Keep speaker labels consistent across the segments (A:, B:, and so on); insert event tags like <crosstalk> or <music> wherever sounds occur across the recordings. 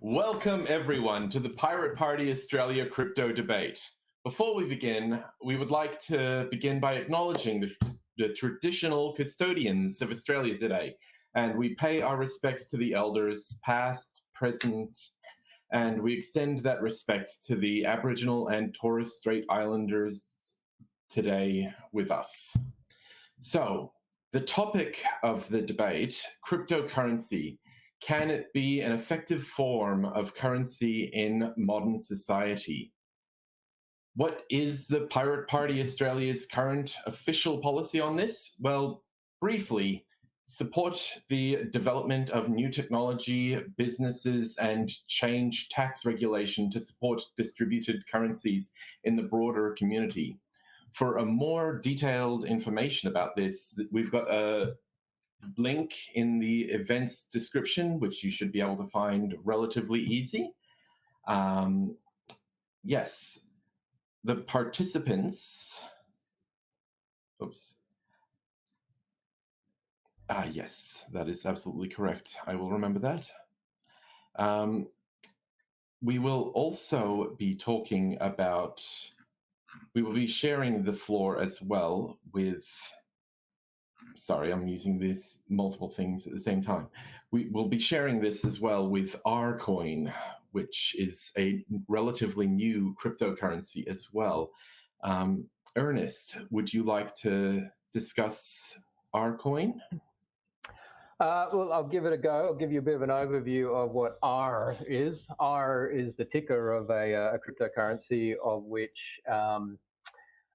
A: Welcome everyone to the Pirate Party Australia crypto debate. Before we begin, we would like to begin by acknowledging the, the traditional custodians of Australia today, and we pay our respects to the elders, past, present, and we extend that respect to the Aboriginal and Torres Strait Islanders today with us. So, the topic of the debate, cryptocurrency, can it be an effective form of currency in modern society? What is the Pirate Party Australia's current official policy on this? Well, briefly, support the development of new technology, businesses, and change tax regulation to support distributed currencies in the broader community. For a more detailed information about this, we've got a link in the events description, which you should be able to find relatively easy. Um, yes, the participants, oops. Ah, yes, that is absolutely correct. I will remember that. Um, we will also be talking about, we will be sharing the floor as well with sorry, I'm using these multiple things at the same time. We will be sharing this as well with Rcoin, which is a relatively new cryptocurrency as well. Um, Ernest, would you like to discuss Rcoin?
B: Uh, well, I'll give it a go. I'll give you a bit of an overview of what R is. R is the ticker of a, uh, a cryptocurrency of which um,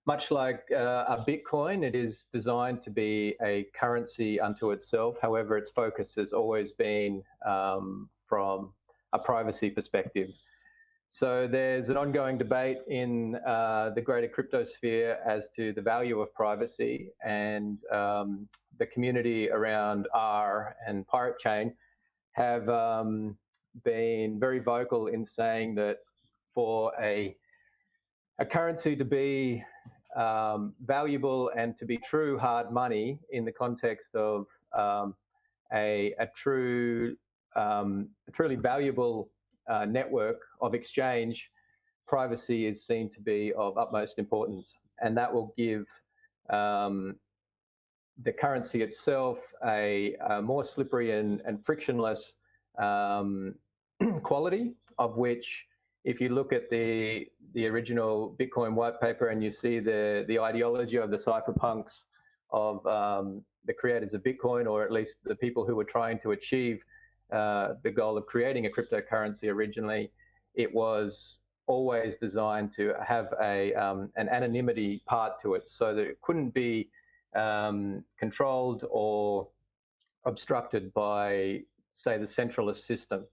B: much like uh, a Bitcoin, it is designed to be a currency unto itself. However, its focus has always been um, from a privacy perspective. So there's an ongoing debate in uh, the greater crypto sphere as to the value of privacy and um, the community around R and Pirate Chain have um, been very vocal in saying that for a a currency to be um, valuable and to be true hard money in the context of um, a, a, true, um, a truly valuable uh, network of exchange, privacy is seen to be of utmost importance. And that will give um, the currency itself a, a more slippery and, and frictionless um, <clears throat> quality of which if you look at the the original Bitcoin white paper and you see the the ideology of the cypherpunks of um, the creators of Bitcoin, or at least the people who were trying to achieve uh, the goal of creating a cryptocurrency originally, it was always designed to have a um, an anonymity part to it, so that it couldn't be um, controlled or obstructed by, say, the centralist system.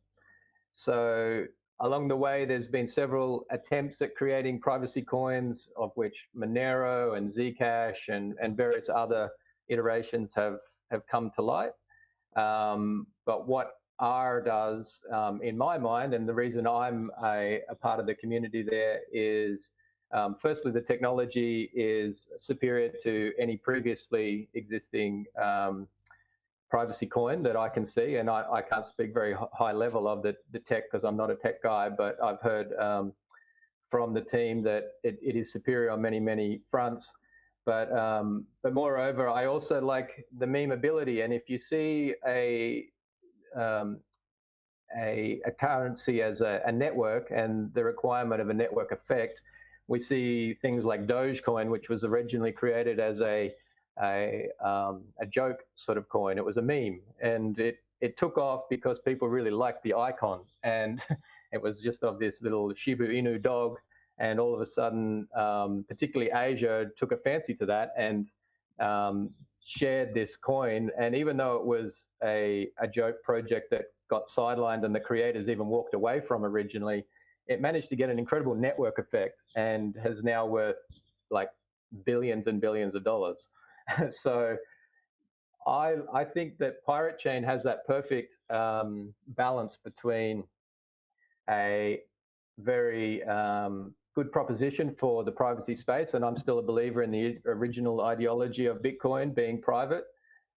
B: So Along the way, there's been several attempts at creating privacy coins, of which Monero and Zcash and, and various other iterations have, have come to light. Um, but what R does, um, in my mind, and the reason I'm a, a part of the community there is, um, firstly, the technology is superior to any previously existing um, privacy coin that I can see, and I, I can't speak very high level of the, the tech because I'm not a tech guy, but I've heard um, from the team that it, it is superior on many, many fronts. But um, but moreover, I also like the memeability, and if you see a um, a, a, currency as a, a, network and the requirement of a network effect, we see things like Dogecoin, which was originally created as a a, um, a joke sort of coin. It was a meme, and it it took off because people really liked the icon, and <laughs> it was just of this little Shiba Inu dog. And all of a sudden, um, particularly Asia took a fancy to that and um, shared this coin. And even though it was a, a joke project that got sidelined and the creators even walked away from originally, it managed to get an incredible network effect and has now worth like billions and billions of dollars. <laughs> so I I think that Pirate Chain has that perfect um, balance between a very um, good proposition for the privacy space, and I'm still a believer in the original ideology of Bitcoin being private,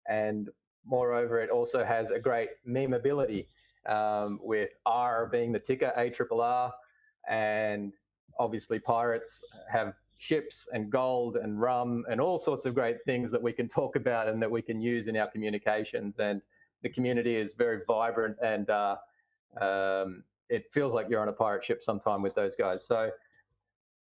B: and moreover, it also has a great memeability. um, with R being the ticker, ARRR, and obviously pirates have ships and gold and rum and all sorts of great things that we can talk about and that we can use in our communications. And the community is very vibrant and uh, um, it feels like you're on a pirate ship sometime with those guys. So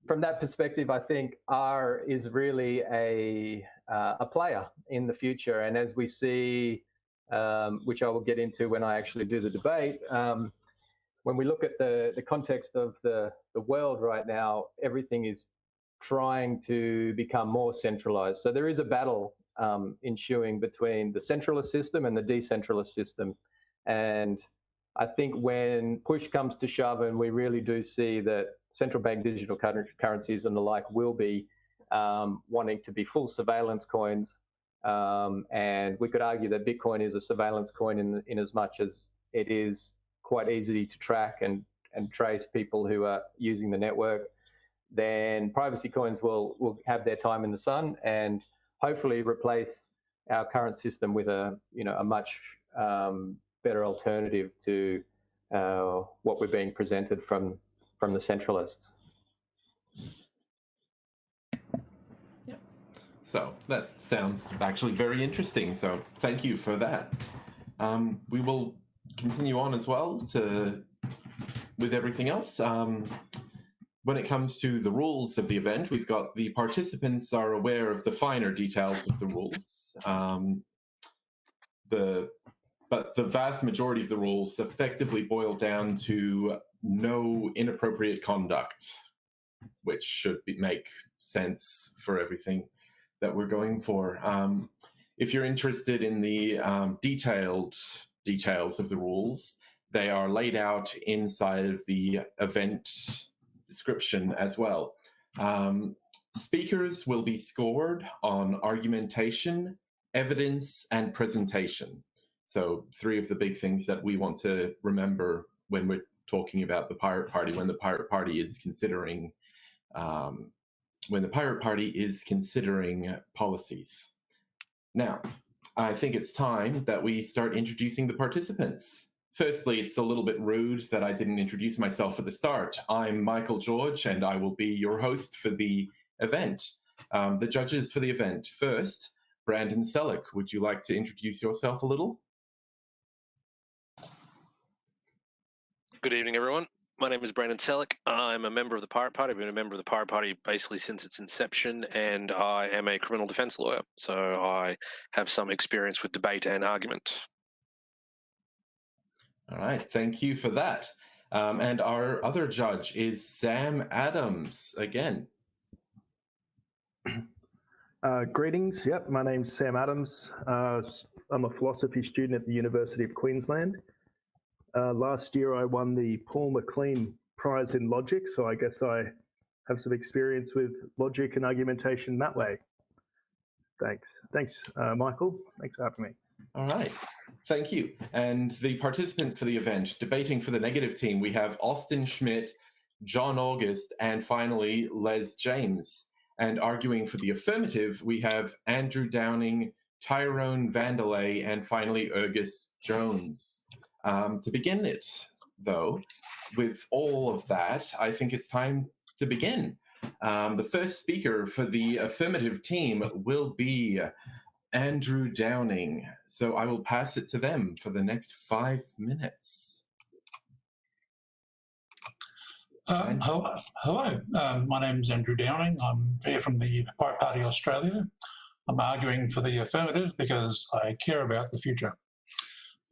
B: from that perspective, I think R is really a uh, a player in the future. And as we see, um, which I will get into when I actually do the debate, um, when we look at the the context of the the world right now, everything is trying to become more centralized. So there is a battle um, ensuing between the centralist system and the decentralized system. And I think when push comes to shove and we really do see that central bank digital currencies and the like will be um, wanting to be full surveillance coins. Um, and we could argue that Bitcoin is a surveillance coin in, in as much as it is quite easy to track and, and trace people who are using the network then privacy coins will, will have their time in the sun and hopefully replace our current system with a, you know, a much um, better alternative to uh, what we're being presented from, from the centralists.
A: Yeah. So that sounds actually very interesting. So thank you for that. Um, we will continue on as well to with everything else. Um, when it comes to the rules of the event, we've got the participants are aware of the finer details of the rules. Um, the but the vast majority of the rules effectively boil down to no inappropriate conduct, which should be, make sense for everything that we're going for. Um, if you're interested in the um, detailed details of the rules, they are laid out inside of the event description as well. Um, speakers will be scored on argumentation, evidence, and presentation. So three of the big things that we want to remember when we're talking about the Pirate Party, when the Pirate Party is considering um, when the Pirate Party is considering policies. Now, I think it's time that we start introducing the participants. Firstly, it's a little bit rude that I didn't introduce myself at the start. I'm Michael George, and I will be your host for the event. Um, the judges for the event. First, Brandon Selleck, would you like to introduce yourself a little?
C: Good evening, everyone. My name is Brandon Selleck. I'm a member of the Pirate Party. I've been a member of the Pirate Party basically since its inception, and I am a criminal defense lawyer. So I have some experience with debate and argument.
A: All right, thank you for that. Um, and our other judge is Sam Adams again. <clears throat>
D: Uh, greetings. Yep, my name's Sam Adams. Uh, I'm a philosophy student at the University of Queensland. Uh, last year, I won the Paul McLean Prize in Logic, so I guess I have some experience with logic and argumentation that way. Thanks. Thanks, uh, Michael. Thanks for having me.
A: All right. Thank you. And the participants for the event, debating for the negative team, we have Austin Schmidt, John August, and finally Les James. And arguing for the affirmative, we have Andrew Downing, Tyrone Vandelay, and finally Ergus Jones. Um, to begin it, though, with all of that, I think it's time to begin. Um, the first speaker for the affirmative team will be Andrew Downing. So I will pass it to them for the next five minutes.
E: Um, hello, hello. Um, my name is Andrew Downing. I'm here from the Pirate Party Australia. I'm arguing for the affirmative because I care about the future.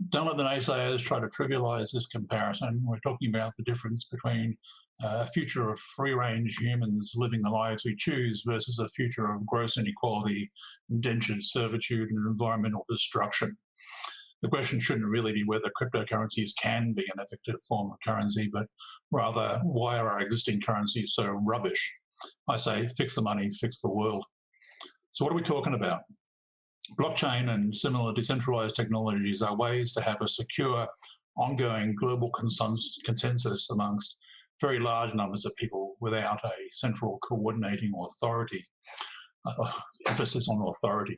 E: Don't let the naysayers try to trivialise this comparison. We're talking about the difference between a future of free range humans living the lives we choose versus a future of gross inequality, indentured servitude, and environmental destruction. The question shouldn't really be whether cryptocurrencies can be an effective form of currency, but rather why are our existing currencies so rubbish? I say fix the money, fix the world. So, what are we talking about? Blockchain and similar decentralized technologies are ways to have a secure, ongoing global consensus amongst very large numbers of people without a central coordinating authority. Uh, emphasis on authority.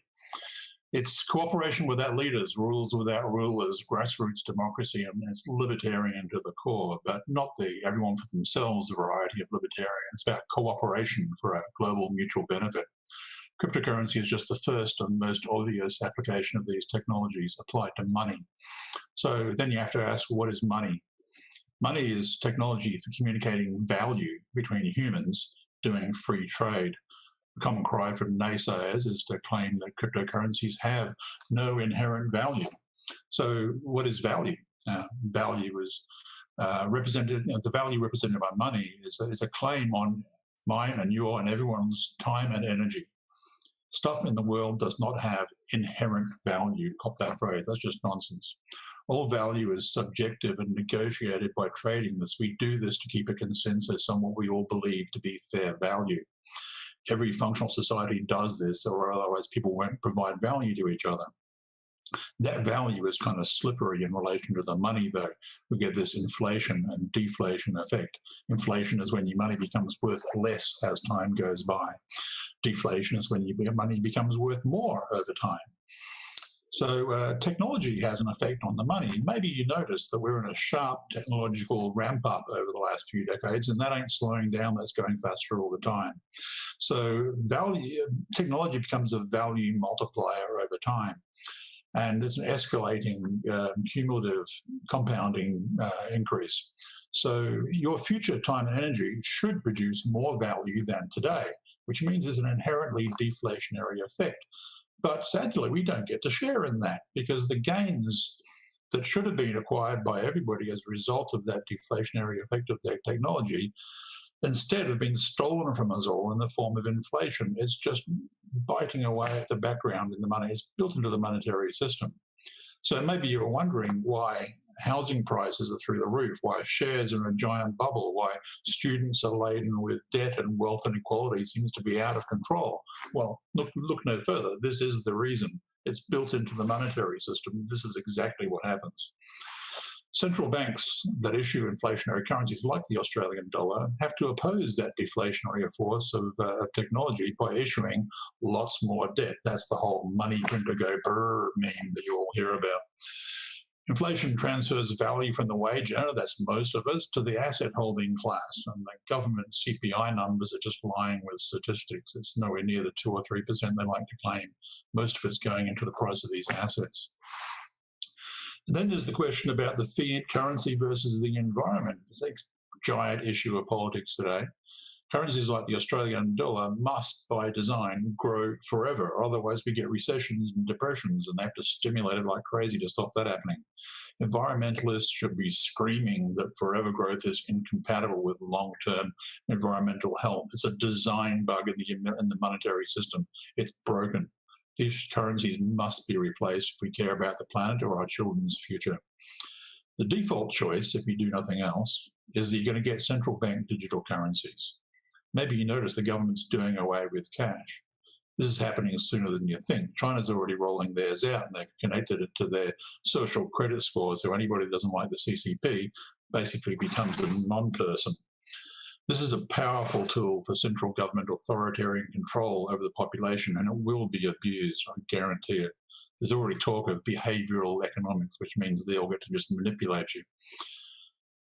E: It's cooperation without leaders, rules without rulers, grassroots democracy, and it's libertarian to the core, but not the everyone for themselves variety of libertarian. It's about cooperation for a global mutual benefit. Cryptocurrency is just the first and most obvious application of these technologies applied to money. So then you have to ask, what is money? Money is technology for communicating value between humans doing free trade. The common cry from naysayers is to claim that cryptocurrencies have no inherent value. So what is value? Uh, value is uh, represented, you know, the value represented by money is, is a claim on mine and your and everyone's time and energy. Stuff in the world does not have inherent value. Cop that phrase, that's just nonsense. All value is subjective and negotiated by trading this. We do this to keep a consensus on what we all believe to be fair value every functional society does this, or otherwise people won't provide value to each other. That value is kind of slippery in relation to the money, though. We get this inflation and deflation effect. Inflation is when your money becomes worth less as time goes by. Deflation is when your money becomes worth more over time. So uh, technology has an effect on the money. Maybe you notice that we're in a sharp technological ramp up over the last few decades, and that ain't slowing down, that's going faster all the time. So value, technology becomes a value multiplier over time. And it's an escalating, uh, cumulative, compounding uh, increase. So your future time and energy should produce more value than today, which means there's an inherently deflationary effect. But sadly, we don't get to share in that because the gains that should have been acquired by everybody as a result of that deflationary effect of that technology instead have been stolen from us all in the form of inflation. It's just biting away at the background in the money. It's built into the monetary system. So maybe you're wondering why housing prices are through the roof, why shares are in a giant bubble, why students are laden with debt and wealth inequality seems to be out of control. Well, look, look no further. This is the reason. It's built into the monetary system. This is exactly what happens. Central banks that issue inflationary currencies like the Australian dollar have to oppose that deflationary force of uh, technology by issuing lots more debt. That's the whole money printer go brrr meme that you all hear about. Inflation transfers value from the wage earner, that's most of us, to the asset holding class. And the government CPI numbers are just lying with statistics. It's nowhere near the 2 or 3% they like to claim. Most of it's going into the price of these assets. And then there's the question about the fiat currency versus the environment. It's a giant issue of politics today currencies like the Australian dollar must, by design, grow forever. Otherwise, we get recessions and depressions, and they have to stimulate it like crazy to stop that happening. Environmentalists should be screaming that forever growth is incompatible with long-term environmental health. It's a design bug in the, in the monetary system. It's broken. These currencies must be replaced if we care about the planet or our children's future. The default choice, if you do nothing else, is that you're going to get central bank digital currencies maybe you notice the government's doing away with cash. This is happening sooner than you think. China's already rolling theirs out and they've connected it to their social credit score. So anybody that doesn't like the CCP basically becomes a non-person. This is a powerful tool for central government authoritarian control over the population and it will be abused, I guarantee it. There's already talk of behavioral economics, which means they'll get to just manipulate you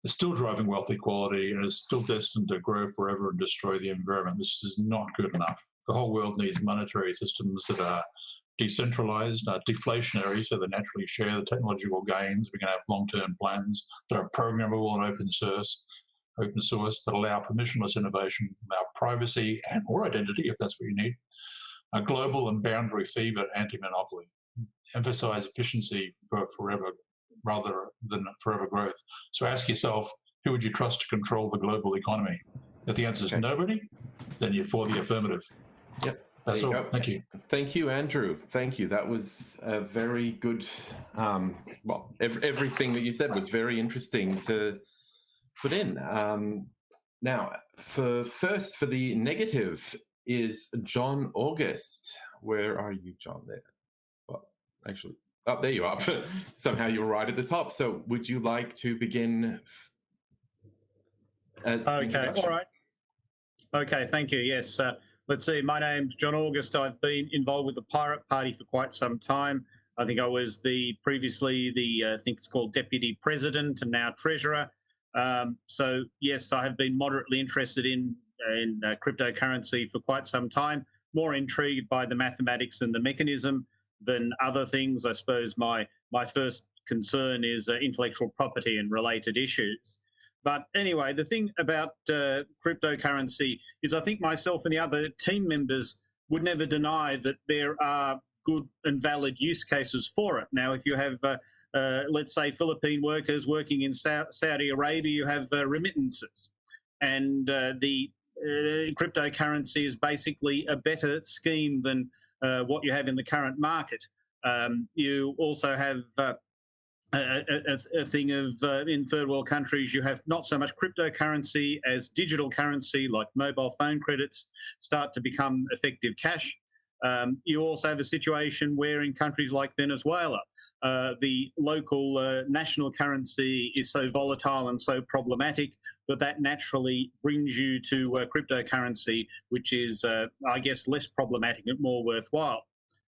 E: It's still driving wealth equality and is still destined to grow forever and destroy the environment. This is not good enough. The whole world needs monetary systems that are decentralized, deflationary, so they naturally share the technological gains. We can have long-term plans that are programmable and open source, open source that allow permissionless innovation, allow privacy and or identity if that's what you need. A global and boundary fee, but anti-monopoly. Emphasize efficiency for forever rather than forever growth. So ask yourself, who would you trust to control the global economy? If the answer is okay. nobody, then you're for the affirmative.
A: Yep.
E: That's all. Go. Thank you.
A: Thank you, Andrew. Thank you. That was a very good. Um, well, ev everything that you said was very interesting to put in. Um, now, for first, for the negative is John August. Where are you, John? There. Well, actually, Oh, there you are. <laughs> Somehow you're right at the top. So would you like to begin?
F: okay, all right. Okay, thank you. Yes, uh, let's see, my name's John August. I've been involved with the Pirate Party for quite some time. I think I was the previously the uh, I think it's called deputy president and now treasurer. Um, so yes, I have been moderately interested in in uh, cryptocurrency for quite some time. More intrigued by the mathematics and the mechanism than other things. I suppose my my first concern is uh, intellectual property and related issues. But anyway, the thing about uh, cryptocurrency is I think myself and the other team members would never deny that there are good and valid use cases for it. Now, if you have, uh, uh, let's say, Philippine workers working in Saudi Arabia, you have uh, remittances. And uh, the uh, cryptocurrency is basically a better scheme than what you have in the current market. Um, you also have a, a, a, thing of uh, in third world countries, you have not so much cryptocurrency as digital currency, like mobile phone credits, start to become effective cash. Um, you also have a situation where in countries like Venezuela, uh, the local uh, national currency is so volatile and so problematic that that naturally brings you to uh, cryptocurrency, which is, uh, I guess, less problematic and more worthwhile.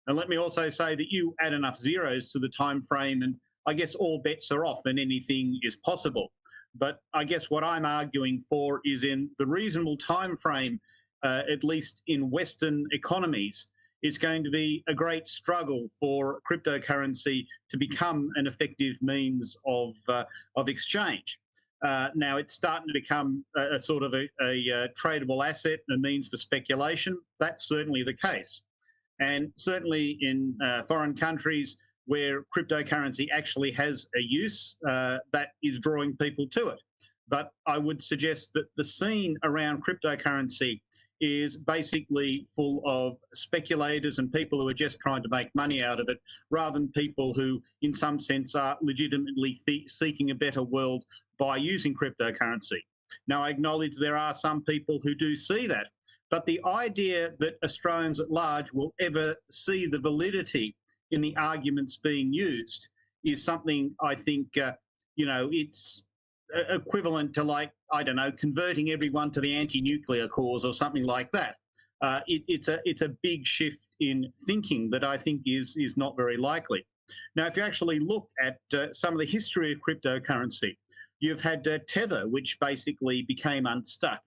F: And let me also say that you add enough zeros to the time frame and I guess all bets are off and anything is possible. But I guess what I'm arguing for is in the reasonable time frame, uh, at least in Western economies, it's going to be a great struggle for cryptocurrency to become an effective means of uh, of exchange. Uh, now it's starting to become a, a sort of a, a, a, uh, tradable asset and a means for speculation. That's certainly the case, and certainly in uh, foreign countries where cryptocurrency actually has a use uh, that is drawing people to it. But I would suggest that the scene around cryptocurrency is basically full of speculators and people who are just trying to make money out of it, rather than people who, in some sense, are legitimately seeking a better world by using cryptocurrency. Now, I acknowledge there are some people who do see that, but the idea that Australians at large will ever see the validity in the arguments being used is something I think, uh, you know, it's equivalent to like, I don't know, converting everyone to the anti-nuclear cause or something like that. Uh, it, it's a it's a big shift in thinking that I think is is not very likely. Now, if you actually look at uh, some of the history of cryptocurrency, you've had uh, Tether, which basically became unstuck.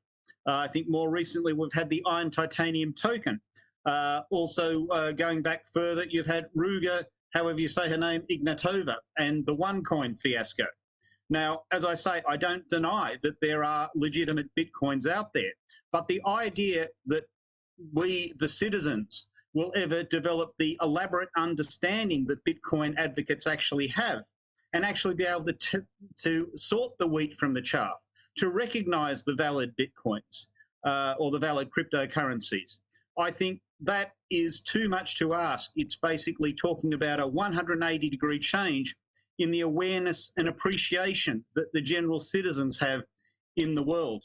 F: Uh, I think more recently we've had the iron titanium token, uh, also, uh, going back further, you've had Ruga, however you say her name, Ignatova, and the OneCoin fiasco. Now, as I say, I don't deny that there are legitimate Bitcoins out there, but the idea that we, the citizens, will ever develop the elaborate understanding that Bitcoin advocates actually have and actually be able to, to sort the wheat from the chaff, to recognize the valid Bitcoins uh, or the valid cryptocurrencies. I think that is too much to ask. It's basically talking about a 180 degree change in the awareness and appreciation that the general citizens have in the world.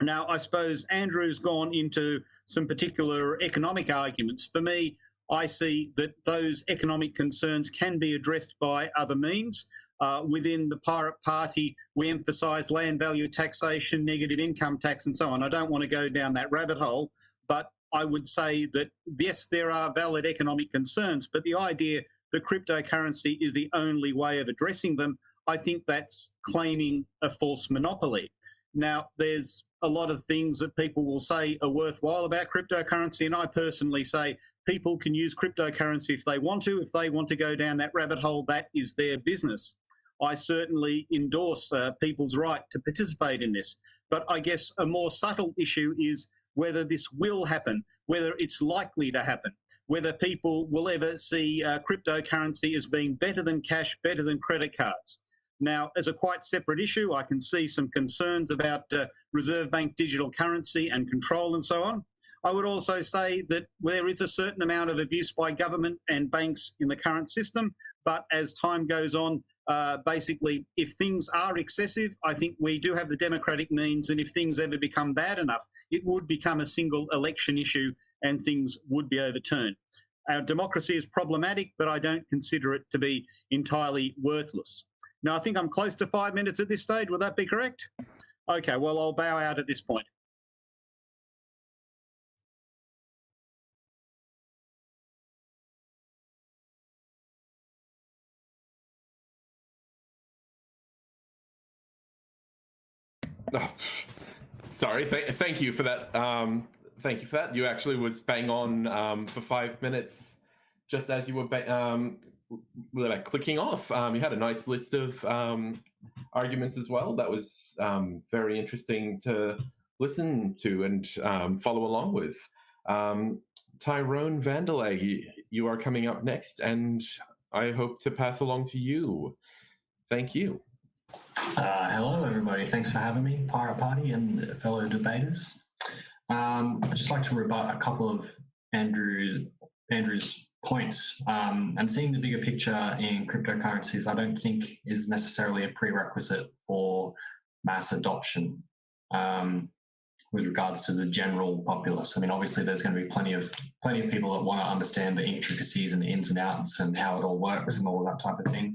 F: Now, I suppose Andrew's gone into some particular economic arguments. For me, I see that those economic concerns can be addressed by other means. Uh, within the Pirate Party, we emphasise land value taxation, negative income tax, and so on. I don't want to go down that rabbit hole, but I would say that yes, there are valid economic concerns, but the idea that cryptocurrency is the only way of addressing them, I think that's claiming a false monopoly. Now, there's a lot of things that people will say are worthwhile about cryptocurrency, and I personally say people can use cryptocurrency if they want to. If they want to go down that rabbit hole, that is their business. I certainly endorse uh, people's right to participate in this. But I guess a more subtle issue is whether this will happen, whether it's likely to happen, whether people will ever see uh, cryptocurrency as being better than cash, better than credit cards. Now, as a quite separate issue, I can see some concerns about uh, Reserve Bank digital currency and control and so on. I would also say that there is a certain amount of abuse by government and banks in the current system, but as time goes on, uh, basically, if things are excessive, I think we do have the democratic means, and if things ever become bad enough, it would become a single election issue and things would be overturned. Our democracy is problematic, but I don't consider it to be entirely worthless. Now, I think I'm close to five minutes at this stage. Would that be correct? Okay, well, I'll bow out at this point. <laughs>
A: Oh, sorry. Th- thank you for that. Um, thank you for that. You actually was bang on um, for five minutes, just as you were um, like clicking off. Um, you had a nice list of um, arguments as well. That was um, very interesting to listen to and follow along with. Tyrone Vandelay, you are coming up next, and I hope to pass along to you. Thank you.
G: Uh, hello, everybody. Thanks for having me, Pirate Party and fellow debaters. Um, I'd just like to rebut a couple of Andrew Andrew's points. Um, and seeing the bigger picture in cryptocurrencies, I don't think is necessarily a prerequisite for mass adoption um, with regards to the general populace. I mean, obviously, there's going to be plenty of plenty of people that want to understand the intricacies and the ins and outs and how it all works and all that type of thing.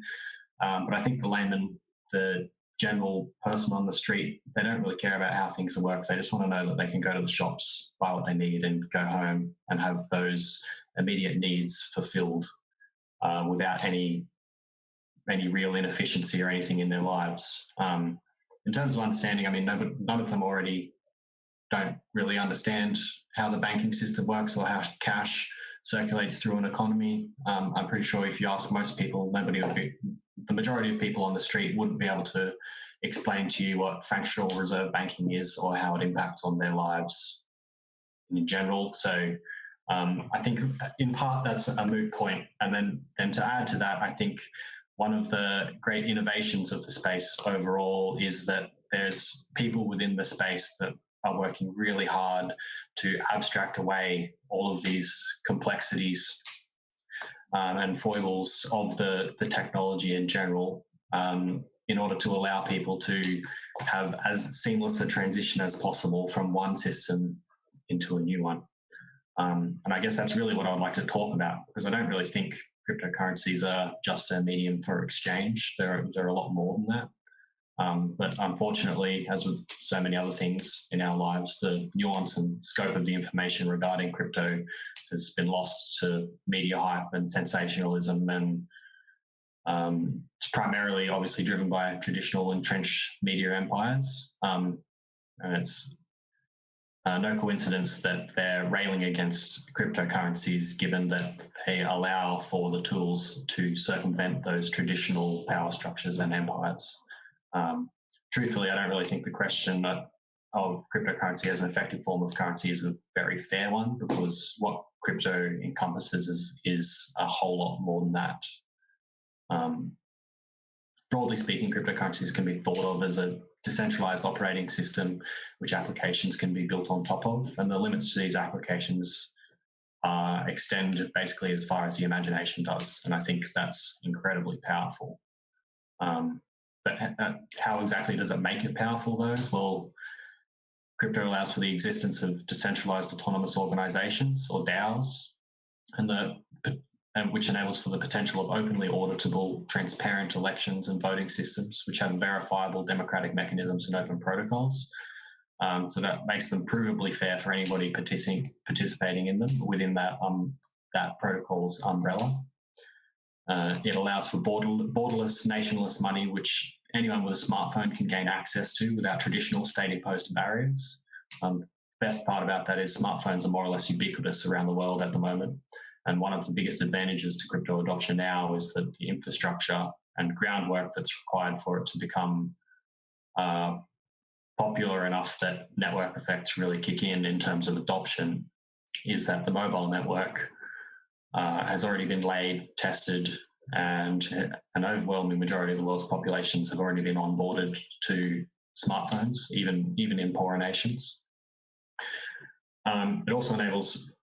G: Um, but I think the layman, the general person on the street, they don't really care about how things work. They just want to know that they can go to the shops, buy what they need, and go home and have those immediate needs fulfilled uh, without any any real inefficiency or anything in their lives. Um, in terms of understanding, I mean, no, none of them already don't really understand how the banking system works or how cash circulates through an economy. Um, I'm pretty sure if you ask most people, nobody would be, the majority of people on the street wouldn't be able to explain to you what fractional reserve banking is or how it impacts on their lives in general. So um, I think in part that's a moot point. And then, then to add to that, I think one of the great innovations of the space overall is that there's people within the space that are working really hard to abstract away all of these complexities um, and foibles of the, the technology in general um, in order to allow people to have as seamless a transition as possible from one system into a new one. Um, and I guess that's really what I'd like to talk about because I don't really think cryptocurrencies are just a medium for exchange. They're, they're a lot more than that. Um, but unfortunately, as with so many other things in our lives, the nuance and scope of the information regarding crypto has been lost to media hype and sensationalism. And um, it's primarily, obviously, driven by traditional entrenched media empires. Um, and it's uh, no coincidence that they're railing against cryptocurrencies, given that they allow for the tools to circumvent those traditional power structures and empires. Um, truthfully, I don't really think the question of cryptocurrency as an effective form of currency is a very fair one because what crypto encompasses is, is a whole lot more than that. Um, broadly speaking, cryptocurrencies can be thought of as a decentralized operating system which applications can be built on top of, and the limits to these applications uh, extend basically as far as the imagination does, and I think that's incredibly powerful. Um, but uh, how exactly does it make it powerful though? Well, crypto allows for the existence of decentralized autonomous organizations or DAOs, and the and which enables for the potential of openly auditable, transparent elections and voting systems, which have verifiable democratic mechanisms and open protocols. Um, so that makes them provably fair for anybody participating participating in them within that um, that protocol's umbrella. Uh, it allows for border, borderless, nationless money, which anyone with a smartphone can gain access to without traditional state-imposed barriers. Um, best part about that is smartphones are more or less ubiquitous around the world at the moment. And one of the biggest advantages to crypto adoption now is that the infrastructure and groundwork that's required for it to become uh, popular enough that network effects really kick in in terms of adoption is that the mobile network uh, has already been laid, tested, and an overwhelming majority of the world's populations have already been onboarded to smartphones, even even in poorer nations. Um, it also enables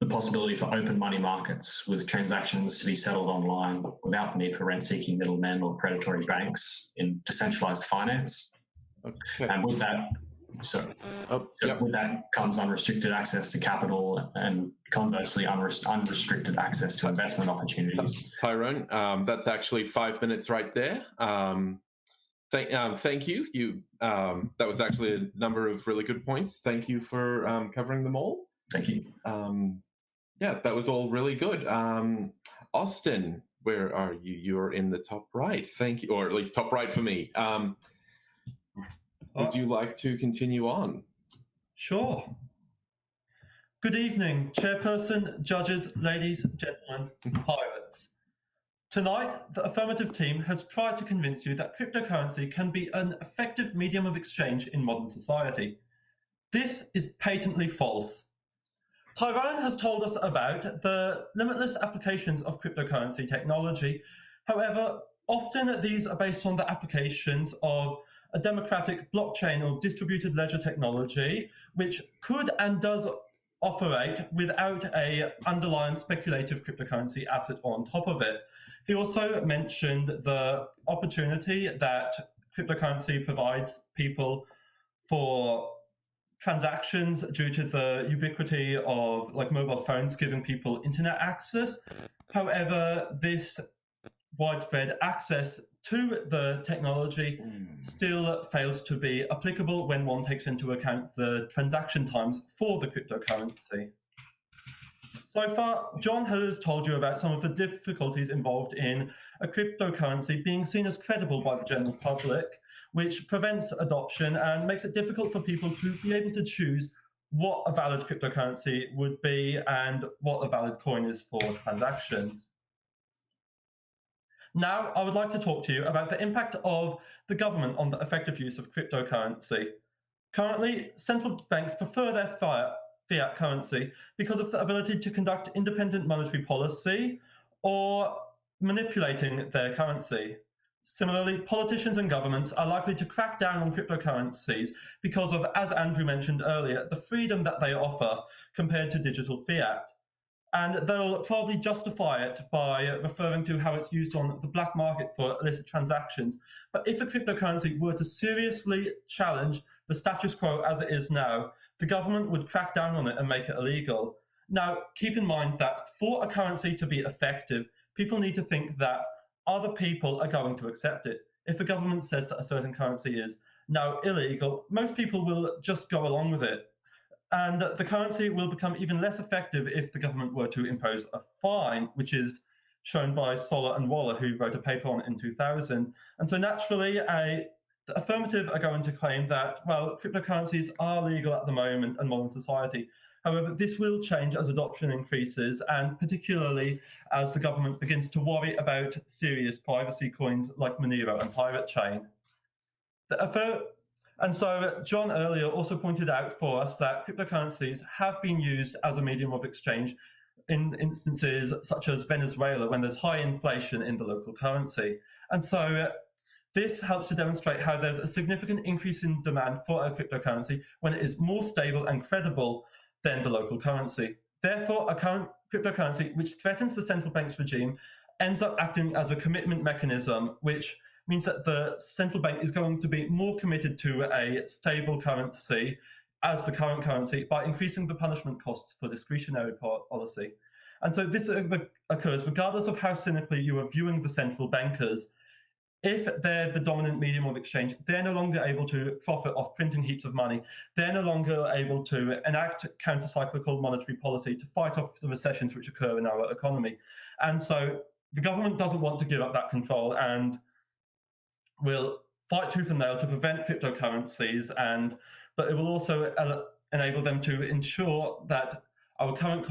G: the possibility for open money markets with transactions to be settled online without the need for rent-seeking middlemen or predatory banks in decentralized finance. Okay. And with that, so, oh, so yep. with that comes unrestricted access to capital and conversely unrestricted access to investment opportunities.
A: Tyrone, um, that's actually five minutes right there. Um, thank, um, thank you. You um, that was actually a number of really good points. Thank you for um, covering them all.
G: Thank you.
A: Um, yeah, that was all really good. Austin, where are you? You're in the top right. Thank you, or at least top right for me. Would uh, you like to continue on?
H: Sure. Good evening, Chairperson, judges, ladies, gentlemen, pirates. Tonight, the affirmative team has tried to convince you that cryptocurrency can be an effective medium of exchange in modern society. This is patently false. Tyrone has told us about the limitless applications of cryptocurrency technology. However, often these are based on the applications of a democratic blockchain or distributed ledger technology, which could and does operate without a underlying speculative cryptocurrency asset on top of it. He also mentioned the opportunity that cryptocurrency provides people for transactions due to the ubiquity of like mobile phones giving people internet access. However, this widespread access to the technology mm. still fails to be applicable when one takes into account the transaction times for the cryptocurrency. So far, John has told you about some of the difficulties involved in a cryptocurrency being seen as credible by the general public, which prevents adoption and makes it difficult for people to be able to choose what a valid cryptocurrency would be and what a valid coin is for transactions. Now, I would like to talk to you about the impact of the government on the effective use of cryptocurrency. Currently, central banks prefer their fiat, currency because of the ability to conduct independent monetary policy or manipulating their currency. Similarly, politicians and governments are likely to crack down on cryptocurrencies because of, as Andrew mentioned earlier, the freedom that they offer compared to digital fiat and they'll probably justify it by referring to how it's used on the black market for illicit transactions. But if a cryptocurrency were to seriously challenge the status quo as it is now, the government would crack down on it and make it illegal. Now, keep in mind that for a currency to be effective, people need to think that other people are going to accept it. If a government says that a certain currency is now illegal, most people will just go along with it and the currency will become even less effective if the government were to impose a fine, which is shown by Soller and Waller, who wrote a paper on it in 2000. And so naturally, a, the affirmative are going to claim that, well, cryptocurrencies are legal at the moment in modern society. However, this will change as adoption increases, and particularly as the government begins to worry about serious privacy coins like Monero and Pirate Chain. The and so John earlier also pointed out for us that cryptocurrencies have been used as a medium of exchange in instances such as Venezuela when there's high inflation in the local currency. And so uh, this helps to demonstrate how there's a significant increase in demand for a cryptocurrency when it is more stable and credible than the local currency. Therefore, a current cryptocurrency which threatens the central bank's regime ends up acting as a commitment mechanism which means that the central bank is going to be more committed to a stable currency as the current currency by increasing the punishment costs for discretionary policy. And so this occurs regardless of how cynically you are viewing the central bankers. If they're the dominant medium of exchange, they're no longer able to profit off printing heaps of money. They're no longer able to enact counter-cyclical monetary policy to fight off the recessions which occur in our economy. And so the government doesn't want to give up that control and will fight tooth and nail to prevent cryptocurrencies, and but it will also enable them to ensure that our current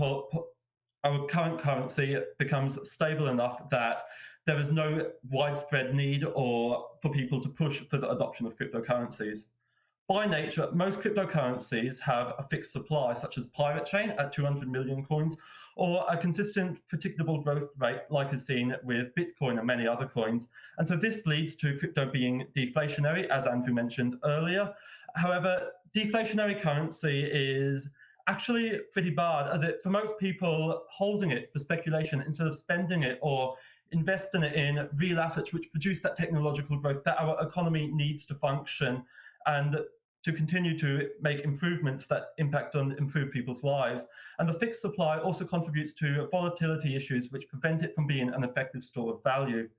H: our current currency becomes stable enough that there is no widespread need or for people to push for the adoption of cryptocurrencies. By nature, most cryptocurrencies have a fixed supply, such as Pirate Chain at 200 million coins, or a consistent, predictable growth rate like is seen with Bitcoin and many other coins. And so this leads to crypto being deflationary, as Andrew mentioned earlier. However, deflationary currency is actually pretty bad as it promotes people holding it for speculation instead of spending it or investing it in real assets which produce that technological growth that our economy needs to function. And to continue to make improvements that impact on improve people's lives. And the fixed supply also contributes to volatility issues which prevent it from being an effective store of value.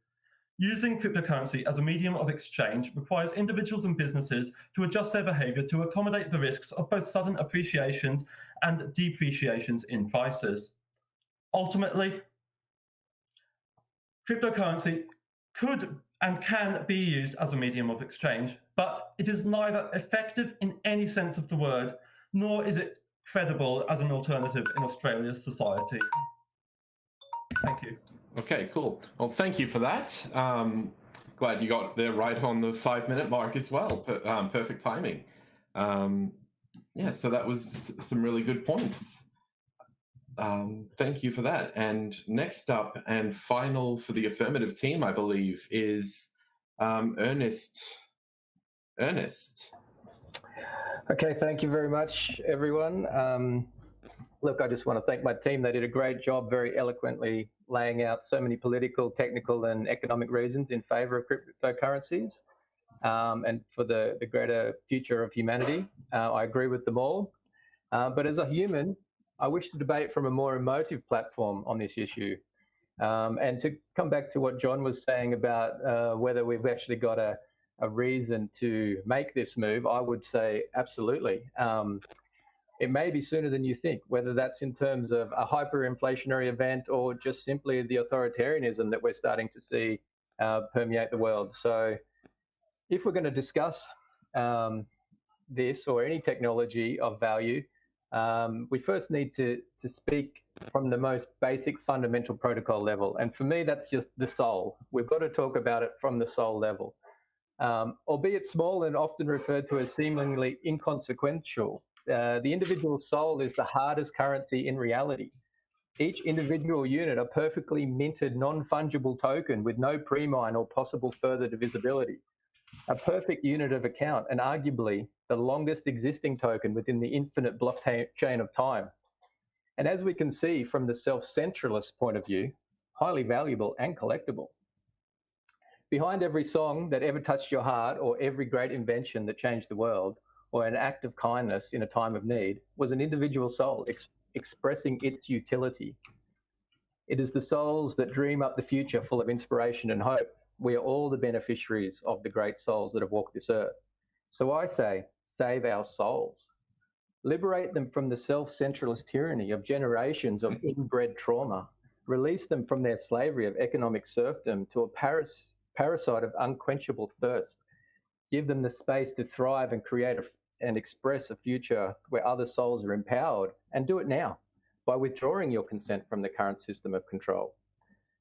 H: Using cryptocurrency as a medium of exchange requires individuals and businesses to adjust their behavior to accommodate the risks of both sudden appreciations and depreciations in prices. Ultimately, cryptocurrency could and can be used as a medium of exchange, but it is neither effective in any sense of the word, nor is it credible as an alternative in Australia's society. Thank you.
A: Okay, cool. Well, thank you for that. Um, glad you got there right on the five minute mark as well. Per, um, perfect timing. Um, yeah, so that was some really good points. Um, thank you for that. And next up and final for the affirmative team, I believe, is um, Ernest. Ernest.
B: Okay, thank you very much, everyone. Um, look, I just want to thank my team. They did a great job, very eloquently laying out so many political, technical, and economic reasons in favour of cryptocurrencies um, and for the, the greater future of humanity. Uh, I agree with them all. Uh, but as a human, I wish to debate from a more emotive platform on this issue. Um, and to come back to what John was saying about uh, whether we've actually got a, a reason to make this move, I would say absolutely. Um, it may be sooner than you think, whether that's in terms of a hyperinflationary event or just simply the authoritarianism that we're starting to see uh, permeate the world. So, if we're going to discuss um, this or any technology of value, um, we first need to, to speak from the most basic fundamental protocol level. And for me, that's just the soul. We've got to talk about it from the soul level. Um, albeit small and often referred to as seemingly inconsequential, uh, the individual soul is the hardest currency in reality. Each individual unit a perfectly minted non-fungible token with no pre-mine or possible further divisibility. A perfect unit of account and arguably the longest existing token within the infinite blockchain of time. And as we can see from the self-centralist point of view, highly valuable and collectible. Behind every song that ever touched your heart or every great invention that changed the world or an act of kindness in a time of need was an individual soul ex expressing its utility. It is the souls that dream up the future full of inspiration and hope. We are all the beneficiaries of the great souls that have walked this earth. So I say, save our souls. Liberate them from the self-centralist tyranny of generations of <laughs> inbred trauma. Release them from their slavery of economic serfdom to a paras parasite of unquenchable thirst. Give them the space to thrive and create a, and express a future where other souls are empowered, and do it now by withdrawing your consent from the current system of control.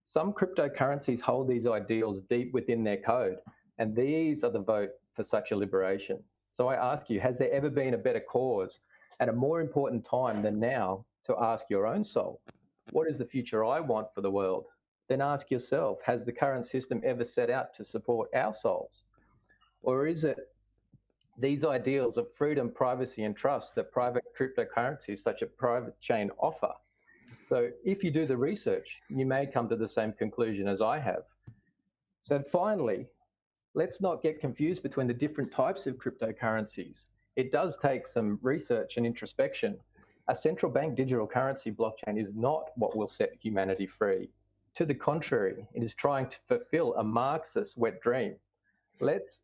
B: Some cryptocurrencies hold these ideals deep within their code, and these are the vote for such a liberation. So I ask you, has there ever been a better cause and a more important time than now to ask your own soul, what is the future I want for the world? Then ask yourself, has the current system ever set out to support our souls? Or is it these ideals of freedom, privacy, and trust that private cryptocurrencies such a Pirate Chain offer? So if you do the research, you may come to the same conclusion as I have. So finally, let's not get confused between the different types of cryptocurrencies. It does take some research and introspection. A central bank digital currency blockchain is not what will set humanity free. To the contrary, it is trying to fulfill a Marxist wet dream. Let's,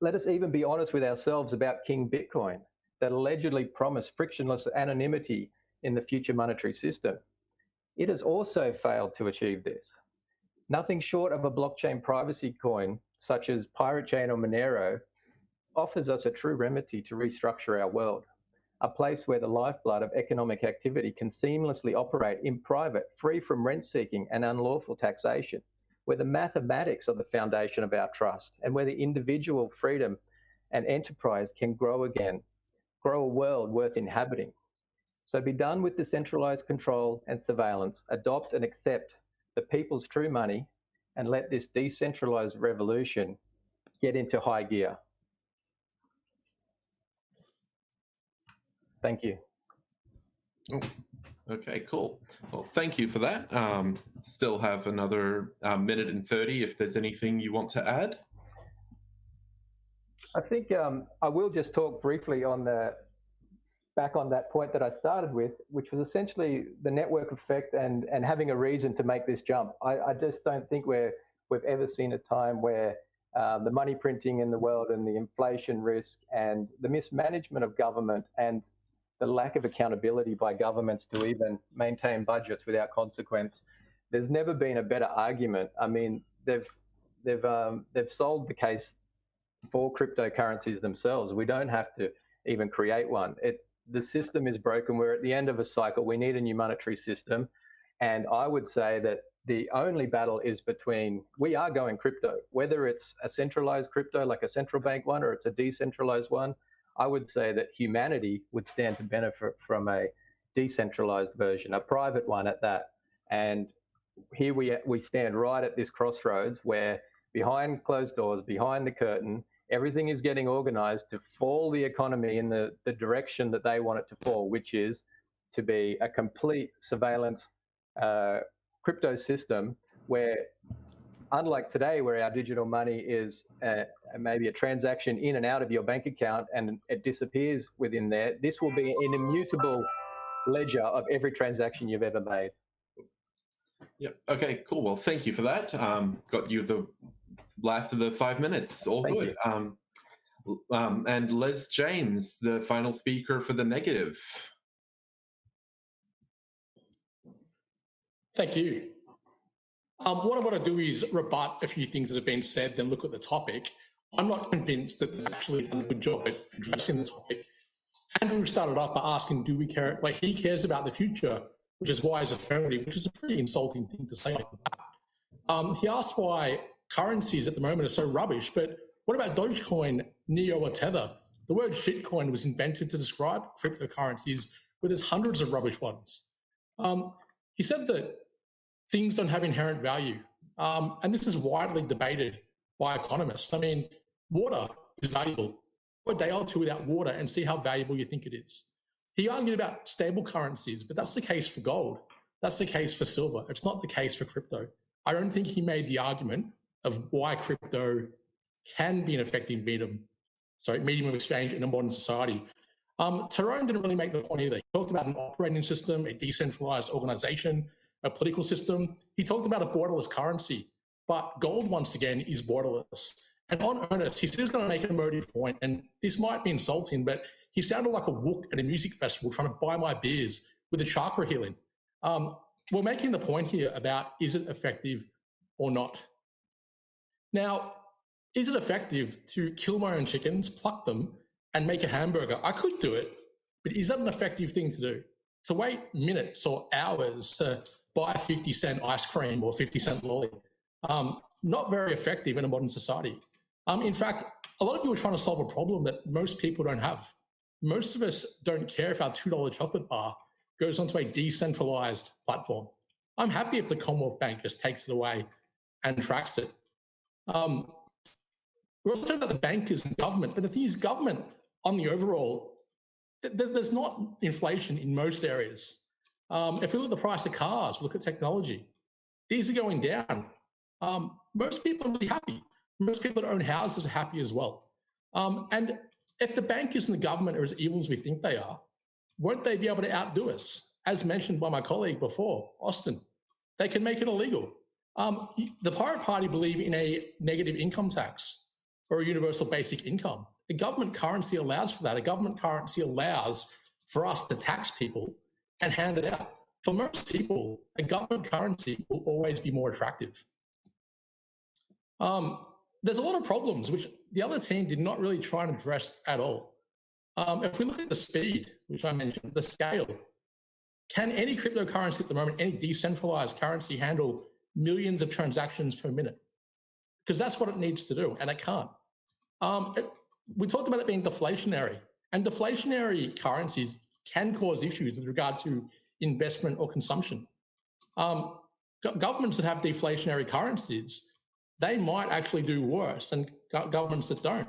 B: let us even be honest with ourselves about King Bitcoin that allegedly promised frictionless anonymity in the future monetary system. It has also failed to achieve this. Nothing short of a blockchain privacy coin such as Pirate Chain or Monero, offers us a true remedy to restructure our world, a place where the lifeblood of economic activity can seamlessly operate in private, free from rent seeking and unlawful taxation, where the mathematics are the foundation of our trust, and where the individual freedom and enterprise can grow again, grow a world worth inhabiting. So be done with the centralized control and surveillance, adopt and accept the people's true money and let this decentralized revolution get into high gear. Thank you.
A: Oh, okay, cool. Well, thank you for that. Um, still have another uh, minute and 30 if there's anything you want to add.
B: I think um, I will just talk briefly on the back on that point that I started with, which was essentially the network effect and and having a reason to make this jump. I, I just don't think we're we've ever seen a time where uh, the money printing in the world and the inflation risk and the mismanagement of government and the lack of accountability by governments to even maintain budgets without consequence. There's never been a better argument. I mean, they've they've um, they've solved the case for cryptocurrencies themselves. We don't have to even create one. It the system is broken. We're at the end of a cycle. We need a new monetary system, and I would say that the only battle is between we are going crypto, whether it's a centralized crypto like a central bank one or it's a decentralized one. I would say that humanity would stand to benefit from a decentralized version, a private one at that. And here we we stand right at this crossroads where behind closed doors, behind the curtain, everything is getting organized to fall the economy in the, the direction that they want it to fall, which is to be a complete surveillance uh, crypto system where unlike today where our digital money is a, maybe a transaction in and out of your bank account and it disappears within there this will be an immutable ledger of every transaction you've ever made
A: Yep. Okay, cool. Well, thank you for that. Um, got you the last of the five minutes. All
B: Thank
A: good. Um, um, and Les James, the final speaker for the negative.
I: Thank you. Um, what I want to do is rebut a few things that have been said, then look at the topic. I'm not convinced that they've actually done a good job at addressing the topic. Andrew started off by asking, do we care? Well, he cares about the future, which is why he's affirmative, which is a pretty insulting thing to say like that. Um, he asked why currencies at the moment are so rubbish, but what about Dogecoin, Neo, or Tether? The word shitcoin was invented to describe cryptocurrencies, where there's hundreds of rubbish ones. Um, he said that things don't have inherent value. Um, and this is widely debated by economists. I mean, water is valuable. Go a day or two without water and see how valuable you think it is. He argued about stable currencies, but that's the case for gold. That's the case for silver. It's not the case for crypto. I don't think he made the argument of why crypto can be an effective medium, sorry, medium of exchange in a modern society. Um, Tyrone didn't really make the point either. He talked about an operating system, a decentralized organization, a political system. He talked about a borderless currency, but gold, once again, is borderless. And on Ernest, he was going to make an emotive point, and this might be insulting, but he sounded like a wook at a music festival trying to buy my beers with a chakra healing. Um, we're making the point here about is it effective or not? Now, is it effective to kill my own chickens, pluck them, and make a hamburger? I could do it, but is that an effective thing to do? To wait minutes or hours to buy 50 cent ice cream or 50 cent lolly, um, not very effective in a modern society. Um, in fact, a lot of you are trying to solve a problem that most people don't have. Most of us don't care if our $2 chocolate bar goes onto a decentralized platform. I'm happy if the Commonwealth Bank just takes it away and tracks it. Um, we're also talking about the bankers and government, but the thing is, government on the overall, th there's not inflation in most areas. Um, if we look at the price of cars, look at technology, these are going down. Um, most people are really happy. Most people that own houses are happy as well. Um, and if the bankers and the government are as evil as we think they are, won't they be able to outdo us? As mentioned by my colleague before, Austin, they can make it illegal. Um, the Pirate Party believe in a negative income tax or a universal basic income. A government currency allows for that. A government currency allows for us to tax people and hand it out. For most people, a government currency will always be more attractive. Um, there's a lot of problems which the other team did not really try and address at all. Um, if we look at the speed, which I mentioned, the scale, can any cryptocurrency at the moment, any decentralized currency handle millions of transactions per minute? Because that's what it needs to do, and it can't. Um, it, we talked about it being deflationary, and deflationary currencies can cause issues with regard to investment or consumption. Um, governments that have deflationary currencies, they might actually do worse than go governments that don't.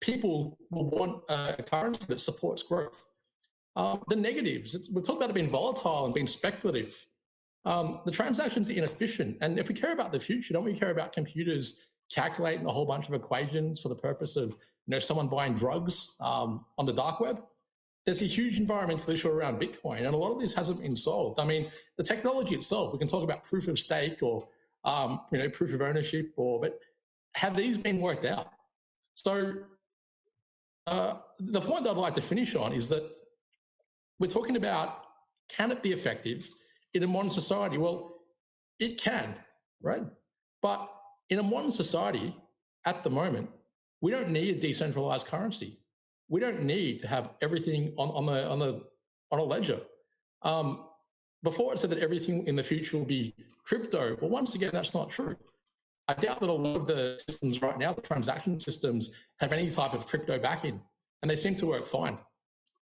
I: People will want a currency that supports growth. Um, the negatives, we've talked about it being volatile and being speculative. Um, the transactions inefficient. And if we care about the future, don't we care about computers calculating a whole bunch of equations for the purpose of you know someone buying drugs um, on the dark web. There's a huge environmental issue around Bitcoin, and a lot of this hasn't been solved. I mean, the technology itself, we can talk about proof of stake or um, you know proof of ownership, or but have these been worked out? So uh, the point that I'd like to finish on is that we're talking about can it be effective in a modern society? Well, it can, right? But In a modern society, at the moment, we don't need a decentralized currency. We don't need to have everything on, on the on the on a ledger. Um, before it said that everything in the future will be crypto. Well, once again, that's not true. I doubt that a lot of the systems right now, the transaction systems, have any type of crypto backing, and they seem to work fine.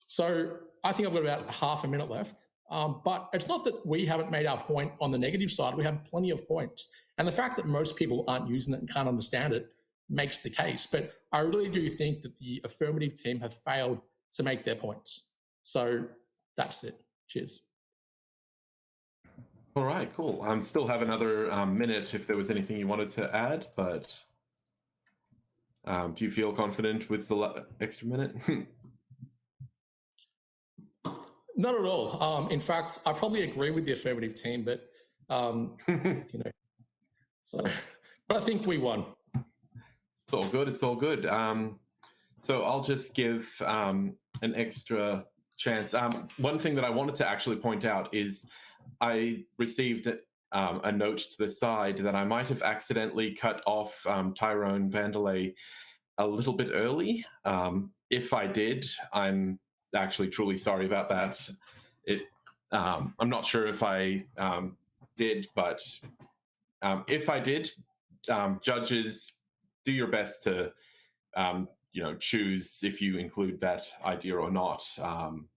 I: So I think I've got about half a minute left. Um, but it's not that we haven't made our point on the negative side. We have plenty of points. And the fact that most people aren't using it and can't understand it makes the case. But I really do think that the affirmative team have failed to make their points. So that's it. Cheers.
A: All right, cool. I um, still have another um, minute if there was anything you wanted to add, but um, do you feel confident with the extra minute? <laughs>
I: Not at all. Um, in fact, I probably agree with the affirmative team, but um, <laughs> you know, so but I think we won.
A: It's all good. It's all good. Um, so I'll just give um, an extra chance. Um, one thing that I wanted to actually point out is I received um, a note to the side that I might have accidentally cut off um, Tyrone Vandelay a little bit early. Um, if I did, I'm actually truly sorry about that. It, um, I'm not sure if I um, did, but um, if I did, um, judges, do your best to, um, you know, choose if you include that idea or not. Um,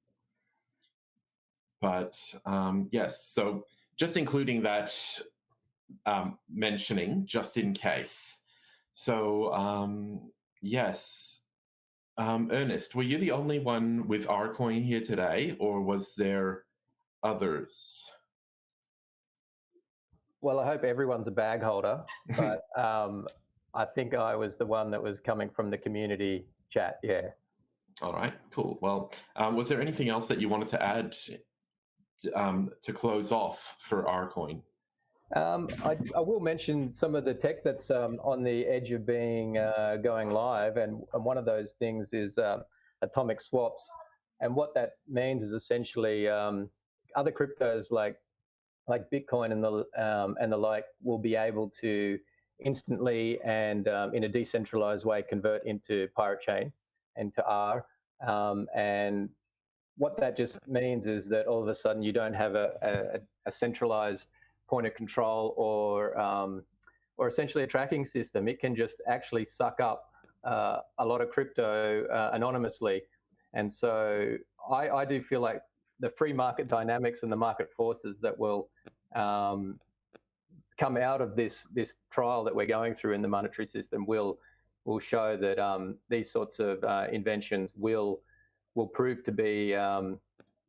A: but yes, so just including that mentioning just in case. So yes, um, Ernest, were you the only one with Rcoin here today, or was there others?
B: Well, I hope everyone's a bag holder, but <laughs> um, I think I was the one that was coming from the community chat. Yeah.
A: All right, cool. Well, um, was there anything else that you wanted to add um, to close off for Rcoin?
B: Um, I, I, will mention some of the tech that's um, on the edge of being uh, going live, and, and, one of those things is um, atomic swaps. And what that means is essentially um, other cryptos like like Bitcoin and the um, and the like will be able to instantly and um, in a decentralized way convert into Pirate Chain and to R. and what that just means is that all of a sudden you don't have a, a, a centralized point of control or um, or essentially a tracking system. It can just actually suck up uh, a lot of crypto uh, anonymously. And so I, I, do feel like the free market dynamics and the market forces that will um, come out of this this trial that we're going through in the monetary system will will show that um, these sorts of uh, inventions will will prove to be um,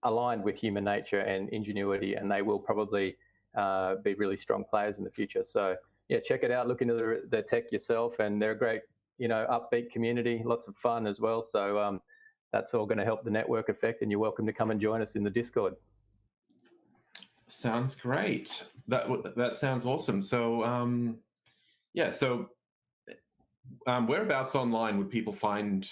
B: aligned with human nature and ingenuity, and they will probably uh, be really strong players in the future. So yeah, check it out. Look into the, the tech yourself, and they're a great, you know, upbeat community. Lots of fun as well. So um, that's all going to help the network effect. And you're welcome to come and join us in the Discord.
A: Sounds great. That that sounds awesome. So um, yeah, so um, whereabouts online would people find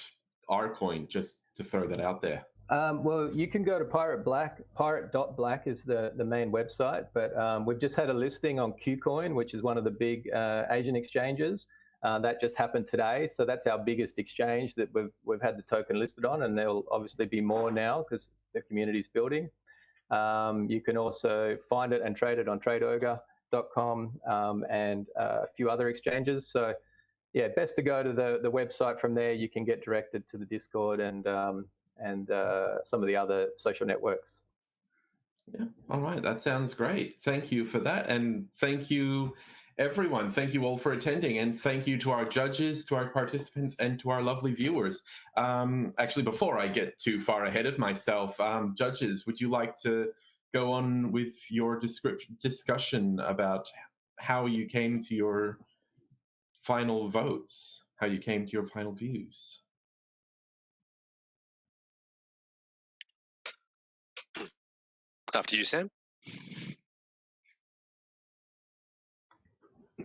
A: our coin? Just to throw that out there.
B: Um, well, you can go to Pirate Black. Pirate.black is the, the main website, but um, we've just had a listing on KuCoin, which is one of the big uh, Asian exchanges. Uh, that just happened today, so that's our biggest exchange that we've we've had the token listed on, and there'll obviously be more now because the community is building. Um, you can also find it and trade it on TradeOgre.com um, and uh, a few other exchanges. So, yeah, best to go to the the website. From there, you can get directed to the Discord and um, and uh, some of the other social networks.
A: Yeah. All right. That sounds great. Thank you for that. And thank you, everyone. Thank you all for attending. And thank you to our judges, to our participants, and to our lovely viewers. Um, actually, before I get too far ahead of myself, um, judges, would you like to go on with your description, discussion about how you came to your final votes, how you came to your final views?
C: After you, Sam.